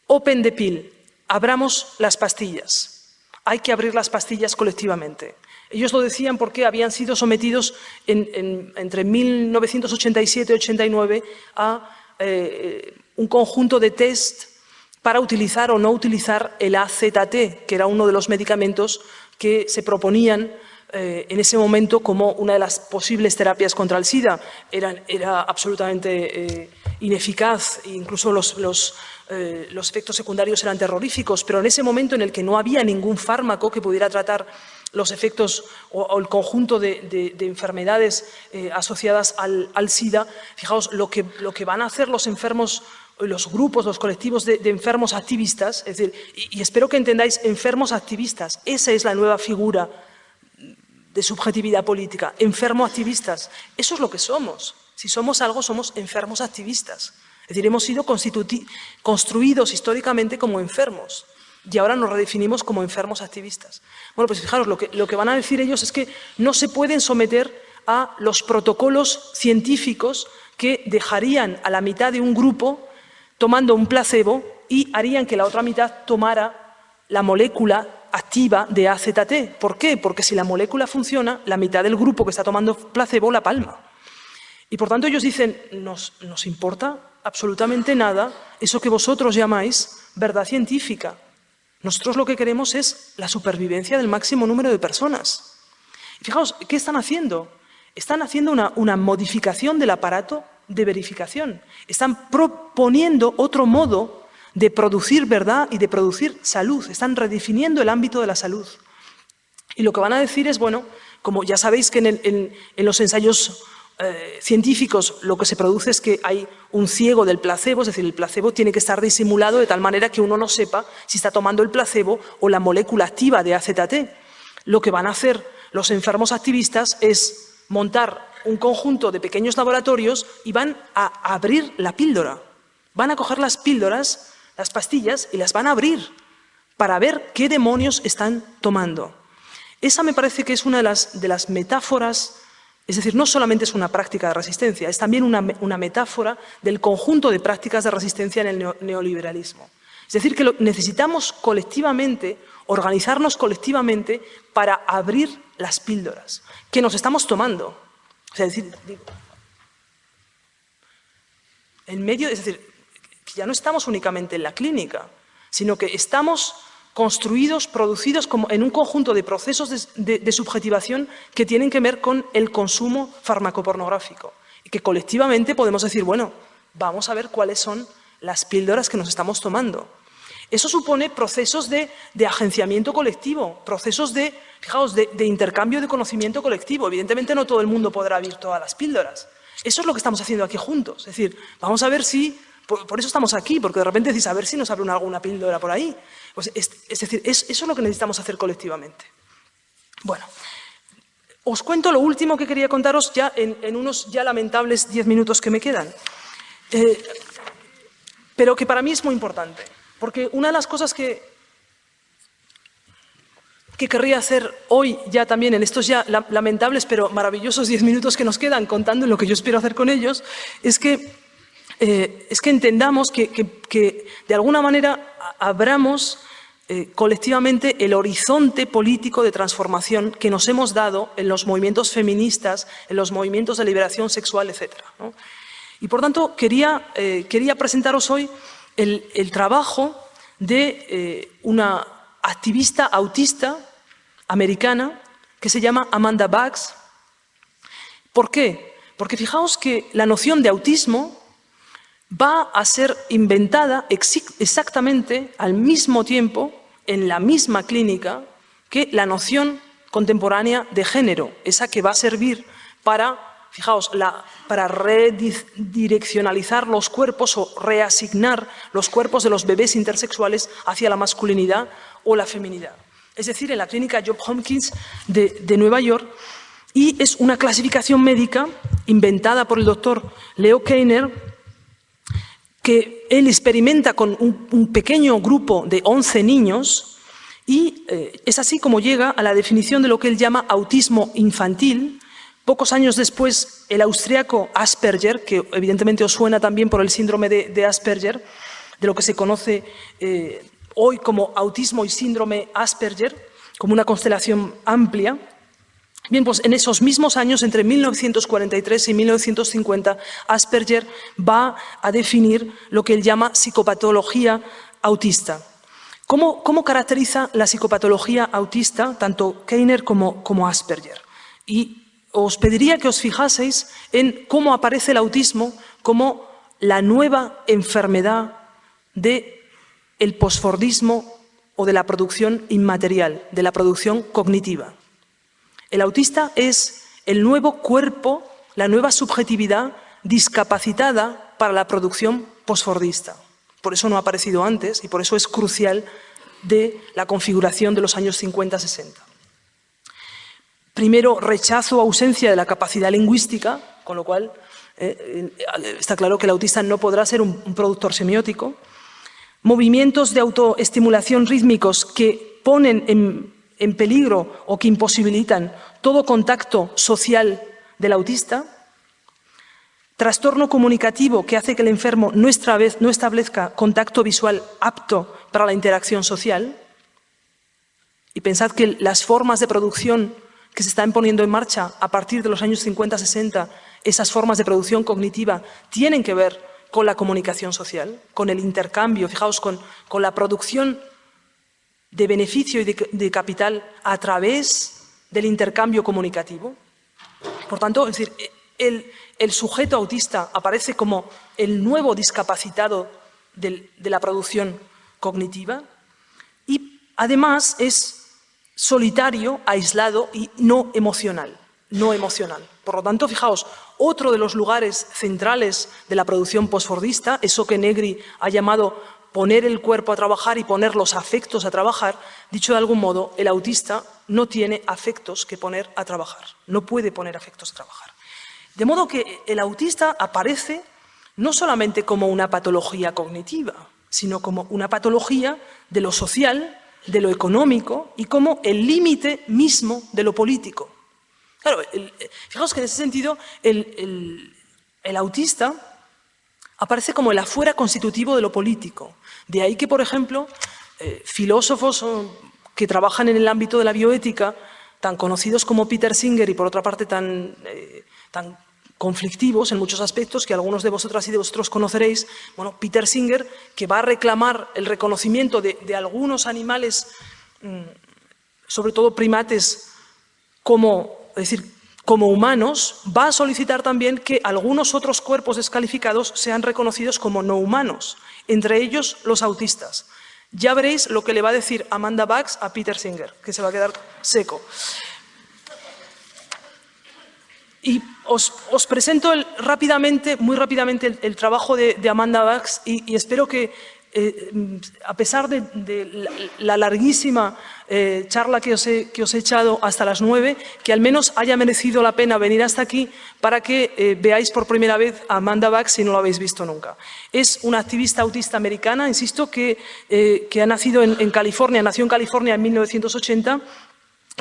Open the pill, abramos las pastillas. Hay que abrir las pastillas colectivamente. Ellos lo decían porque habían sido sometidos entre 1987 y 89 a eh, un conjunto de test para utilizar o no utilizar el AZT, que era uno de los medicamentos que se proponían eh, en ese momento como una de las posibles terapias contra el SIDA. Era, era absolutamente eh, ineficaz, incluso los, los, eh, los, efectos secundarios eran terroríficos, pero en ese momento en el que no había ningún fármaco que pudiera tratar los efectos o, el conjunto de, enfermedades asociadas al, al, SIDA, fijaos, lo que, lo que van a hacer los enfermos los grupos, los colectivos de, enfermos activistas, es decir, y, y, espero que entendáis, enfermos activistas, esa es la nueva figura de subjetividad política, enfermos activistas. Eso es lo que somos. Si somos algo, somos enfermos activistas. Es decir, hemos sido construidos históricamente como enfermos y ahora nos redefinimos como enfermos activistas. Bueno, pues fijaros, lo que, lo que van a decir ellos es que no se pueden someter a los protocolos científicos que dejarían a la mitad de un grupo tomando un placebo y harían que la otra mitad tomara la molécula activa de AZT. ¿Por qué? Porque si la molécula funciona, la mitad del grupo que está tomando placebo la palma. Y por tanto ellos dicen, nos, nos importa absolutamente nada eso que vosotros llamáis verdad científica. Nosotros lo que queremos es la supervivencia del máximo número de personas. Fijaos, ¿qué están haciendo? Están haciendo una, una modificación del aparato de verificación. Están proponiendo otro modo de producir verdad y de producir salud. Están redefiniendo el ámbito de la salud. Y lo que van a decir es, bueno, como ya sabéis que en, los ensayos eh, científicos lo que se produce es que hay un ciego del placebo, es decir, el placebo tiene que estar disimulado de tal manera que uno no sepa si está tomando el placebo o la molécula activa de AZT. Lo que van a hacer los enfermos activistas es montar un conjunto de pequeños laboratorios y van a abrir la píldora. Van a coger las píldoras, las pastillas, y las van a abrir para ver qué demonios están tomando. Esa me parece que es una de las, metáforas es decir, no solamente es una práctica de resistencia, es también una, metáfora del conjunto de prácticas de resistencia en el neoliberalismo. Es decir, que necesitamos colectivamente, organizarnos colectivamente para abrir las píldoras que nos estamos tomando. Sea, decir, en medio, es decir, ya no estamos únicamente en la clínica, sino que estamos construidos, producidos como en un conjunto de procesos de, subjetivación que tienen que ver con el consumo farmacopornográfico. Y que colectivamente podemos decir, bueno, vamos a ver cuáles son las píldoras que nos estamos tomando. Eso supone procesos de, agenciamiento colectivo, procesos de, fijaos, de, intercambio de conocimiento colectivo. Evidentemente no todo el mundo podrá abrir todas las píldoras. Eso es lo que estamos haciendo aquí juntos. Es decir, vamos a ver si, por, eso estamos aquí, porque de repente decís, a ver si nos abre alguna píldora por ahí. Pues es, decir, eso es lo que necesitamos hacer colectivamente. Bueno, os cuento lo último que quería contaros ya en, unos ya lamentables diez minutos que me quedan. Eh, pero que para mí es muy importante, porque una de las cosas que, que querría hacer hoy ya también en estos ya lamentables pero maravillosos diez minutos que nos quedan contando lo que yo espero hacer con ellos, es que, eh, es que entendamos que, de alguna manera abramos eh, colectivamente el horizonte político de transformación que nos hemos dado en los movimientos feministas, en los movimientos de liberación sexual, etc. Y por tanto, quería, eh, quería presentaros hoy el, trabajo de una activista autista americana que se llama Amanda Bags. ¿Por qué? Porque fijaos que la noción de autismo va a ser inventada exactamente al mismo tiempo, en la misma clínica, que la noción contemporánea de género, esa que va a servir para, fijaos, para redireccionalizar los cuerpos o reasignar los cuerpos de los bebés intersexuales hacia la masculinidad o la feminidad. Es decir, en la clínica Job Hopkins de, de Nueva York, y es una clasificación médica inventada por el doctor Leo Keiner, que él experimenta con un, pequeño grupo de 11 niños y eh, es así como llega a la definición de lo que él llama autismo infantil. Pocos años después, el austriaco Asperger, que evidentemente os suena también por el síndrome de, Asperger, de lo que se conoce eh, hoy como autismo y síndrome Asperger, como una constelación amplia, Bien, pues en esos mismos años, entre 1943 y 1950, Asperger va a definir lo que él llama psicopatología autista. ¿Cómo, caracteriza la psicopatología autista tanto Keiner como, Asperger? Y os pediría que os fijaseis en cómo aparece el autismo como la nueva enfermedad del el posfordismo o de la producción inmaterial, de la producción cognitiva. El autista es el nuevo cuerpo, la nueva subjetividad discapacitada para la producción posfordista. Por eso no ha aparecido antes y por eso es crucial de la configuración de los años 50-60. Primero, rechazo o ausencia de la capacidad lingüística, con lo cual eh, eh, está claro que el autista no podrá ser un, un productor semiótico. Movimientos de autoestimulación rítmicos que ponen en en peligro o que imposibilitan todo contacto social del autista, trastorno comunicativo que hace que el enfermo no establezca contacto visual apto para la interacción social, y pensad que las formas de producción que se están poniendo en marcha a partir de los años 50-60, esas formas de producción cognitiva tienen que ver con la comunicación social, con el intercambio, fijaos, con, con la producción de beneficio y de, capital a través del intercambio comunicativo. Por tanto, decir, el, sujeto autista aparece como el nuevo discapacitado de la producción cognitiva y además es solitario, aislado y no emocional. no emocional. Por lo tanto, fijaos, otro de los lugares centrales de la producción postfordista, eso que Negri ha llamado poner el cuerpo a trabajar y poner los afectos a trabajar, dicho de algún modo, el autista no tiene afectos que poner a trabajar, no puede poner afectos a trabajar. De modo que el autista aparece no solamente como una patología cognitiva, sino como una patología de lo social, de lo económico y como el límite mismo de lo político. Claro, fijaos que en ese sentido el, autista aparece como el afuera constitutivo de lo político. De ahí que, por ejemplo, eh, filósofos que trabajan en el ámbito de la bioética, tan conocidos como Peter Singer y por otra parte tan, eh, tan conflictivos en muchos aspectos que algunos de vosotras y de vosotros conoceréis. Bueno, Peter Singer, que va a reclamar el reconocimiento de, algunos animales, mm, sobre todo primates, como, es decir, como humanos, va a solicitar también que algunos otros cuerpos descalificados sean reconocidos como no humanos, entre ellos los autistas. Ya veréis lo que le va a decir Amanda Bax a Peter Singer, que se va a quedar seco. Y os, presento rápidamente, muy rápidamente el, trabajo de, Amanda Bax y, espero que, eh, a pesar de, la, larguísima eh, charla que os, he, echado hasta las nueve, que al menos haya merecido la pena venir hasta aquí para que eh, veáis por primera vez a Amanda Bax si no lo habéis visto nunca. Es una activista autista americana, insisto, que, ha nacido en, en California, nació en California en 1980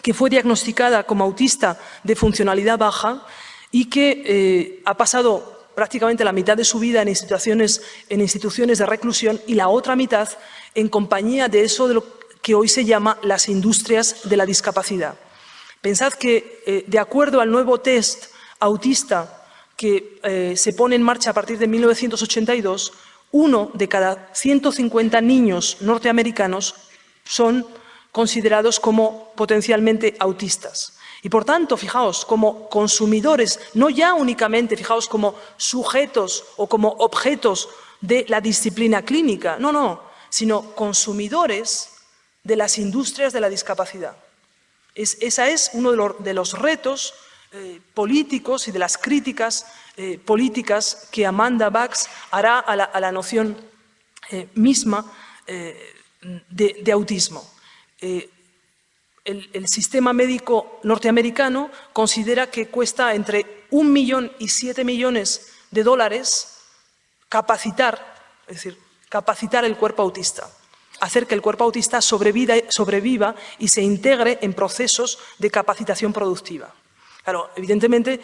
que fue diagnosticada como autista de funcionalidad baja y que ha pasado prácticamente la mitad de su vida en instituciones, de reclusión y la otra mitad en compañía de eso de lo que hoy se llama las industrias de la discapacidad. Pensad que, eh, de acuerdo al nuevo test autista que eh, se pone en marcha a partir de 1982, uno de cada 150 niños norteamericanos son considerados como potencialmente autistas. Y por tanto, fijaos, como consumidores, no ya únicamente, fijaos, como sujetos o como objetos de la disciplina clínica, no, no, sino consumidores de las industrias de la discapacidad. Es, esa es uno de, los retos eh, políticos y de las críticas eh, políticas que Amanda Bax hará a la, noción eh, misma de autismo. El, sistema médico norteamericano considera que cuesta entre un millón y siete millones de dólares capacitar, es decir, capacitar el cuerpo autista, hacer que el cuerpo autista sobreviva, y se integre en procesos de capacitación productiva. Claro, evidentemente,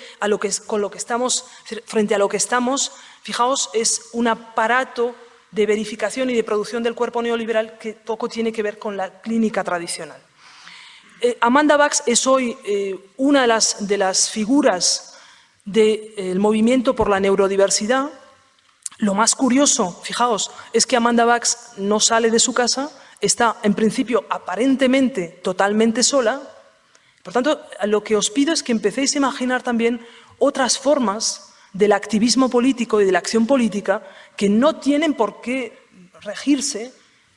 con lo que estamos, frente a lo que estamos, fijaos, es un aparato de verificación y de producción del cuerpo neoliberal que poco tiene que ver con la clínica tradicional. Eh, Amanda Bax es hoy eh, una de las, figuras del eh, movimiento por la neurodiversidad. Lo más curioso, fijaos, es que Amanda Bax no sale de su casa, está en principio aparentemente totalmente sola. Por tanto, lo que os pido es que empecéis a imaginar también otras formas del activismo político y de la acción política que no tienen por qué regirse,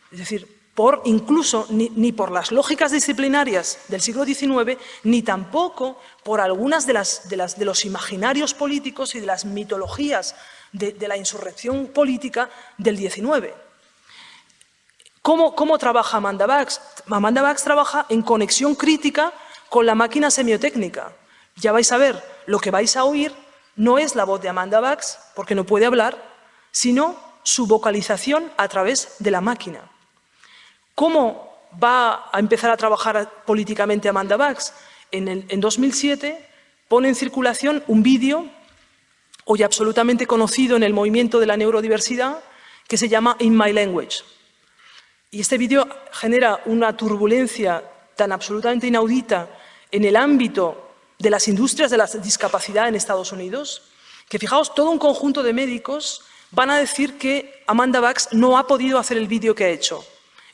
es decir, por incluso ni, por las lógicas disciplinarias del siglo XIX, ni tampoco por algunas de, las, de, las, de los imaginarios políticos y de las mitologías de, la insurrección política del XIX. ¿Cómo, ¿Cómo, trabaja Amanda Bax? Amanda Bax trabaja en conexión crítica con la máquina semiotécnica. Ya vais a ver, lo que vais a oír no es la voz de Amanda Bax, porque no puede hablar, sino su vocalización a través de la máquina. ¿Cómo va a empezar a trabajar políticamente Amanda Bax? En, en 2007 pone en circulación un vídeo hoy absolutamente conocido en el movimiento de la neurodiversidad que se llama In My Language. Y este vídeo genera una turbulencia tan absolutamente inaudita en el ámbito de las industrias de la discapacidad en Estados Unidos, que fijaos, todo un conjunto de médicos van a decir que Amanda Bax no ha podido hacer el vídeo que ha hecho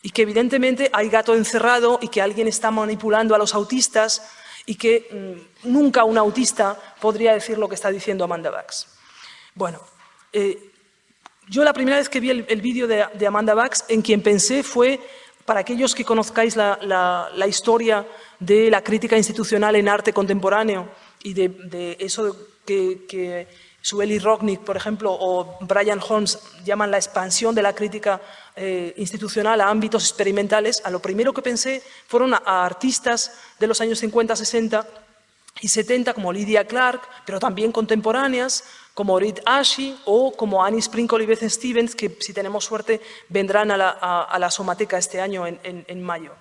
y que evidentemente hay gato encerrado y que alguien está manipulando a los autistas y que mm, nunca un autista podría decir lo que está diciendo Amanda Bax. Bueno, eh, yo la primera vez que vi el, vídeo de, de, Amanda Bax, en quien pensé fue para aquellos que conozcáis la, historia de la crítica institucional en arte contemporáneo y de, eso que, que Sueli Rocknick, por ejemplo, o Brian Holmes llaman la expansión de la crítica eh, institucional a ámbitos experimentales, a lo primero que pensé fueron a, artistas de los años 50, 60 y 70, como Lydia Clark, pero también contemporáneas, como Reed Ashley o como Annie Sprinkle y Beth Stevens, que si tenemos suerte vendrán a la, Somateca este año en, mayo.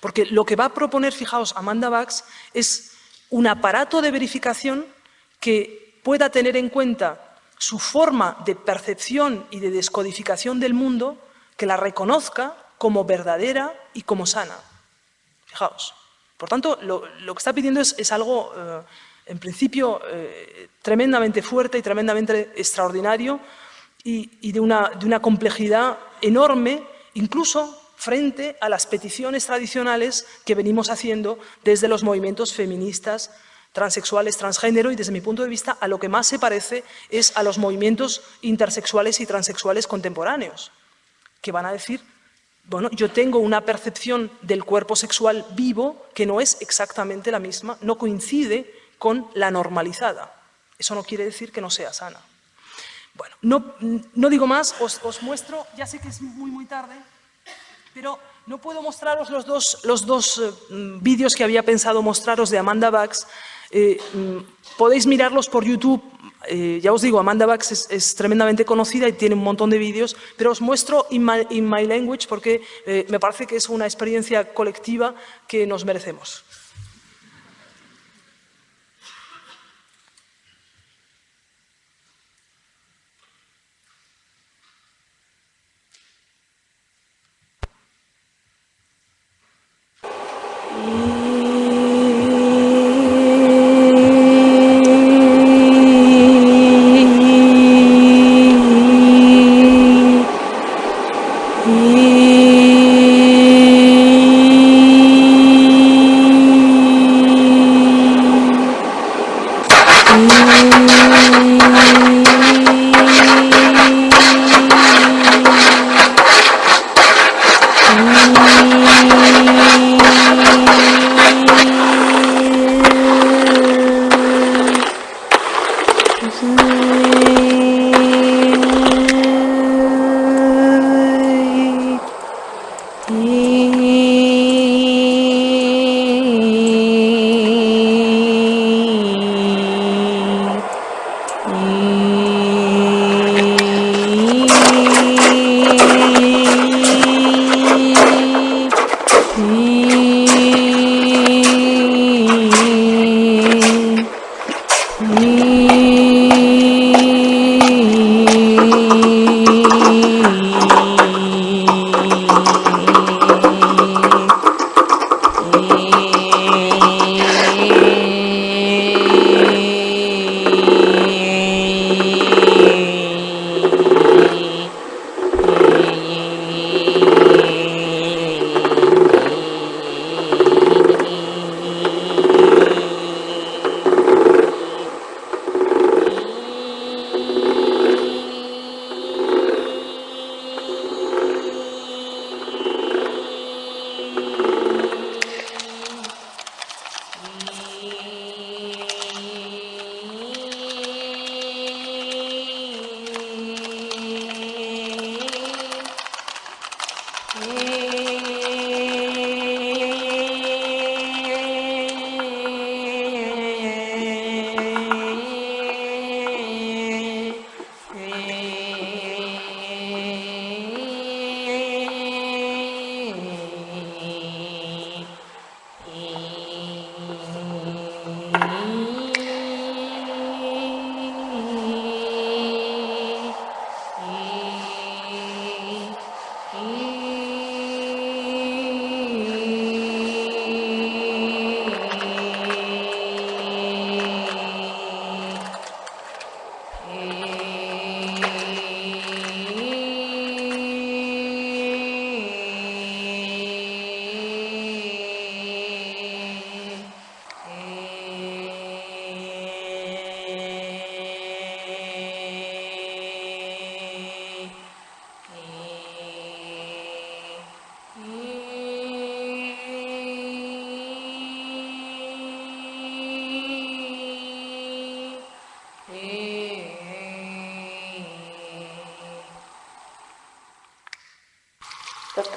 Porque lo que va a proponer, fijaos, Amanda Bax es un aparato de verificación que pueda tener en cuenta su forma de percepción y de descodificación del mundo, que la reconozca como verdadera y como sana. Fijaos. Por tanto, lo, que está pidiendo es, algo, eh, en principio, eh, tremendamente fuerte y tremendamente extraordinario y, de, una, de una complejidad enorme, incluso frente a las peticiones tradicionales que venimos haciendo desde los movimientos feministas, transexuales, transgénero y desde mi punto de vista a lo que más se parece es a los movimientos intersexuales y transexuales contemporáneos, que van a decir bueno, yo tengo una percepción del cuerpo sexual vivo que no es exactamente la misma, no coincide con la normalizada. Eso no quiere decir que no sea sana. Bueno, no, digo más, os, muestro, ya sé que es muy, muy tarde, pero no puedo mostraros los dos, los dos eh, vídeos que había pensado mostraros de Amanda Bax. Eh, mm, podéis mirarlos por YouTube, eh, ya os digo, Amanda Bax es, tremendamente conocida y tiene un montón de vídeos, pero os muestro In My, Language porque eh, me parece que es una experiencia colectiva que nos merecemos.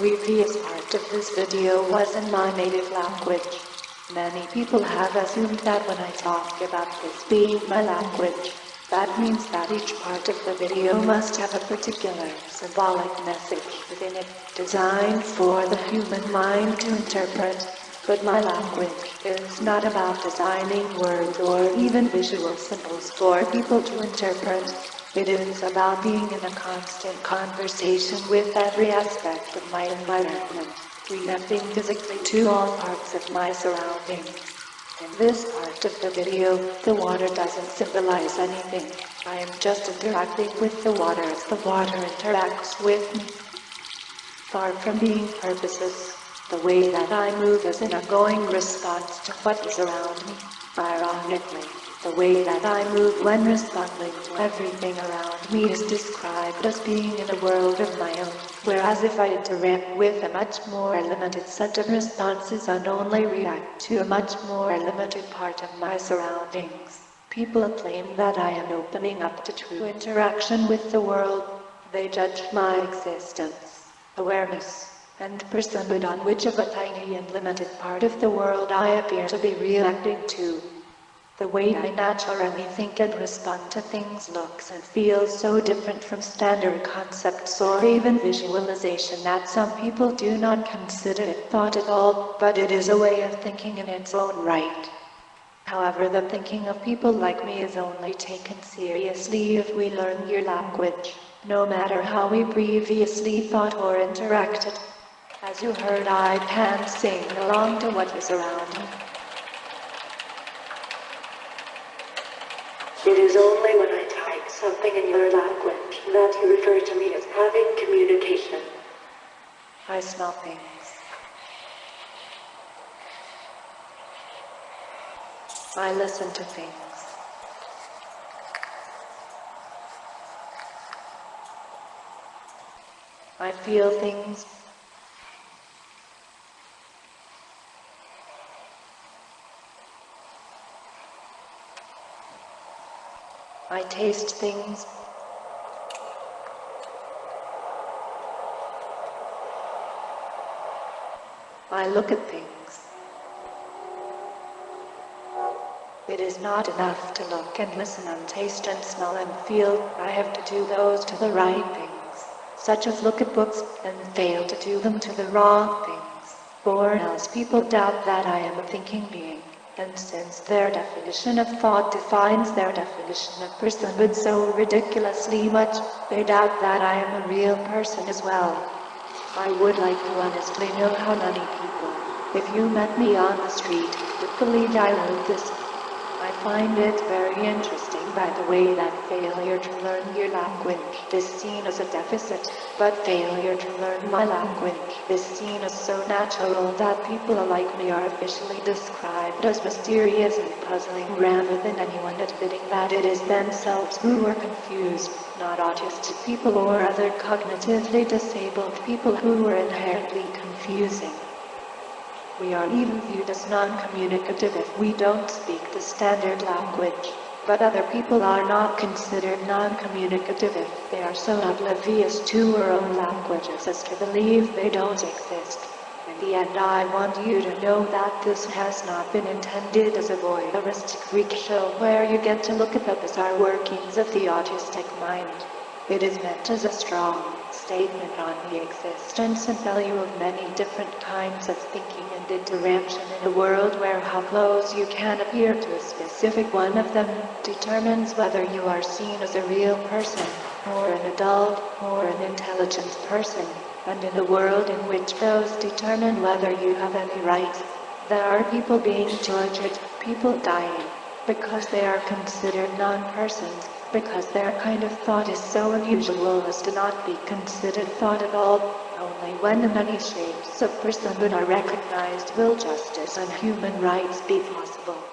Previous part of this video was in my native language. Many people have assumed that when I talk about this being my language, that means that each part of the video must have a particular symbolic message within it, designed for the human mind to interpret. But my language is not about designing words or even visual symbols for people to interpret. It is about being in a constant conversation with every aspect of my environment, reacting physically to all parts of my surroundings. In this part of the video, the water doesn't symbolize anything. I am just interacting with the water as the water interacts with me. Far from being purposeless, the way that I move is an ongoing response to what is around me. Ironically, the way that I move when responding to everything around me is described as being in a world of my own, whereas if I interact with a much more limited set of responses and only react to a much more limited part of my surroundings, people claim that I am opening up to true interaction with the world. They judge my existence, awareness, and personhood on which of a tiny and limited part of the world I appear to be reacting to. The way I naturally think and respond to things looks and feels so different from standard concepts or even visualization that some people do not consider it thought at all, but it is a way of thinking in its own right. However, the thinking of people like me is only taken seriously if we learn your language, no matter how we previously thought or interacted. As you heard I can sing along to what is around me. It is only when I type something in your language that you refer to me as having communication. I smell things. I listen to things. I feel things. I taste things. I look at things. It is not enough to look and listen and taste and smell and feel. I have to do those to the right things, such as look at books and fail to do them to the wrong things, or else people doubt that I am a thinking being. And since their definition of thought defines their definition of personhood so ridiculously much, they doubt that I am a real person as well. I would like to honestly know how many people, if you met me on the street, would believe I wrote this. I find it very interesting by the way that failure to learn your language is seen as a deficit, but failure to learn my language is seen as so natural that people like me are officially described as mysterious and puzzling rather than anyone admitting that it is themselves who are confused, not autistic people or other cognitively disabled people who are inherently confusing. We are even viewed as non-communicative if we don't speak the standard language. But other people are not considered non-communicative if they are so oblivious to our own languages as to believe they don't exist. In the end I want you to know that this has not been intended as a voyeuristic freak show where you get to look at the bizarre workings of the autistic mind. It is meant as a strong statement on the existence and value of many different kinds of thinking and interaction in a world where how close you can appear to a specific one of them determines whether you are seen as a real person, or an adult, or an intelligent person, and in a world in which those determine whether you have any rights. There are people being tortured, people dying, because they are considered non-persons, because their kind of thought is so unusual as to not be considered thought at all. When the many shapes of personhood are recognized will justice and human rights be possible.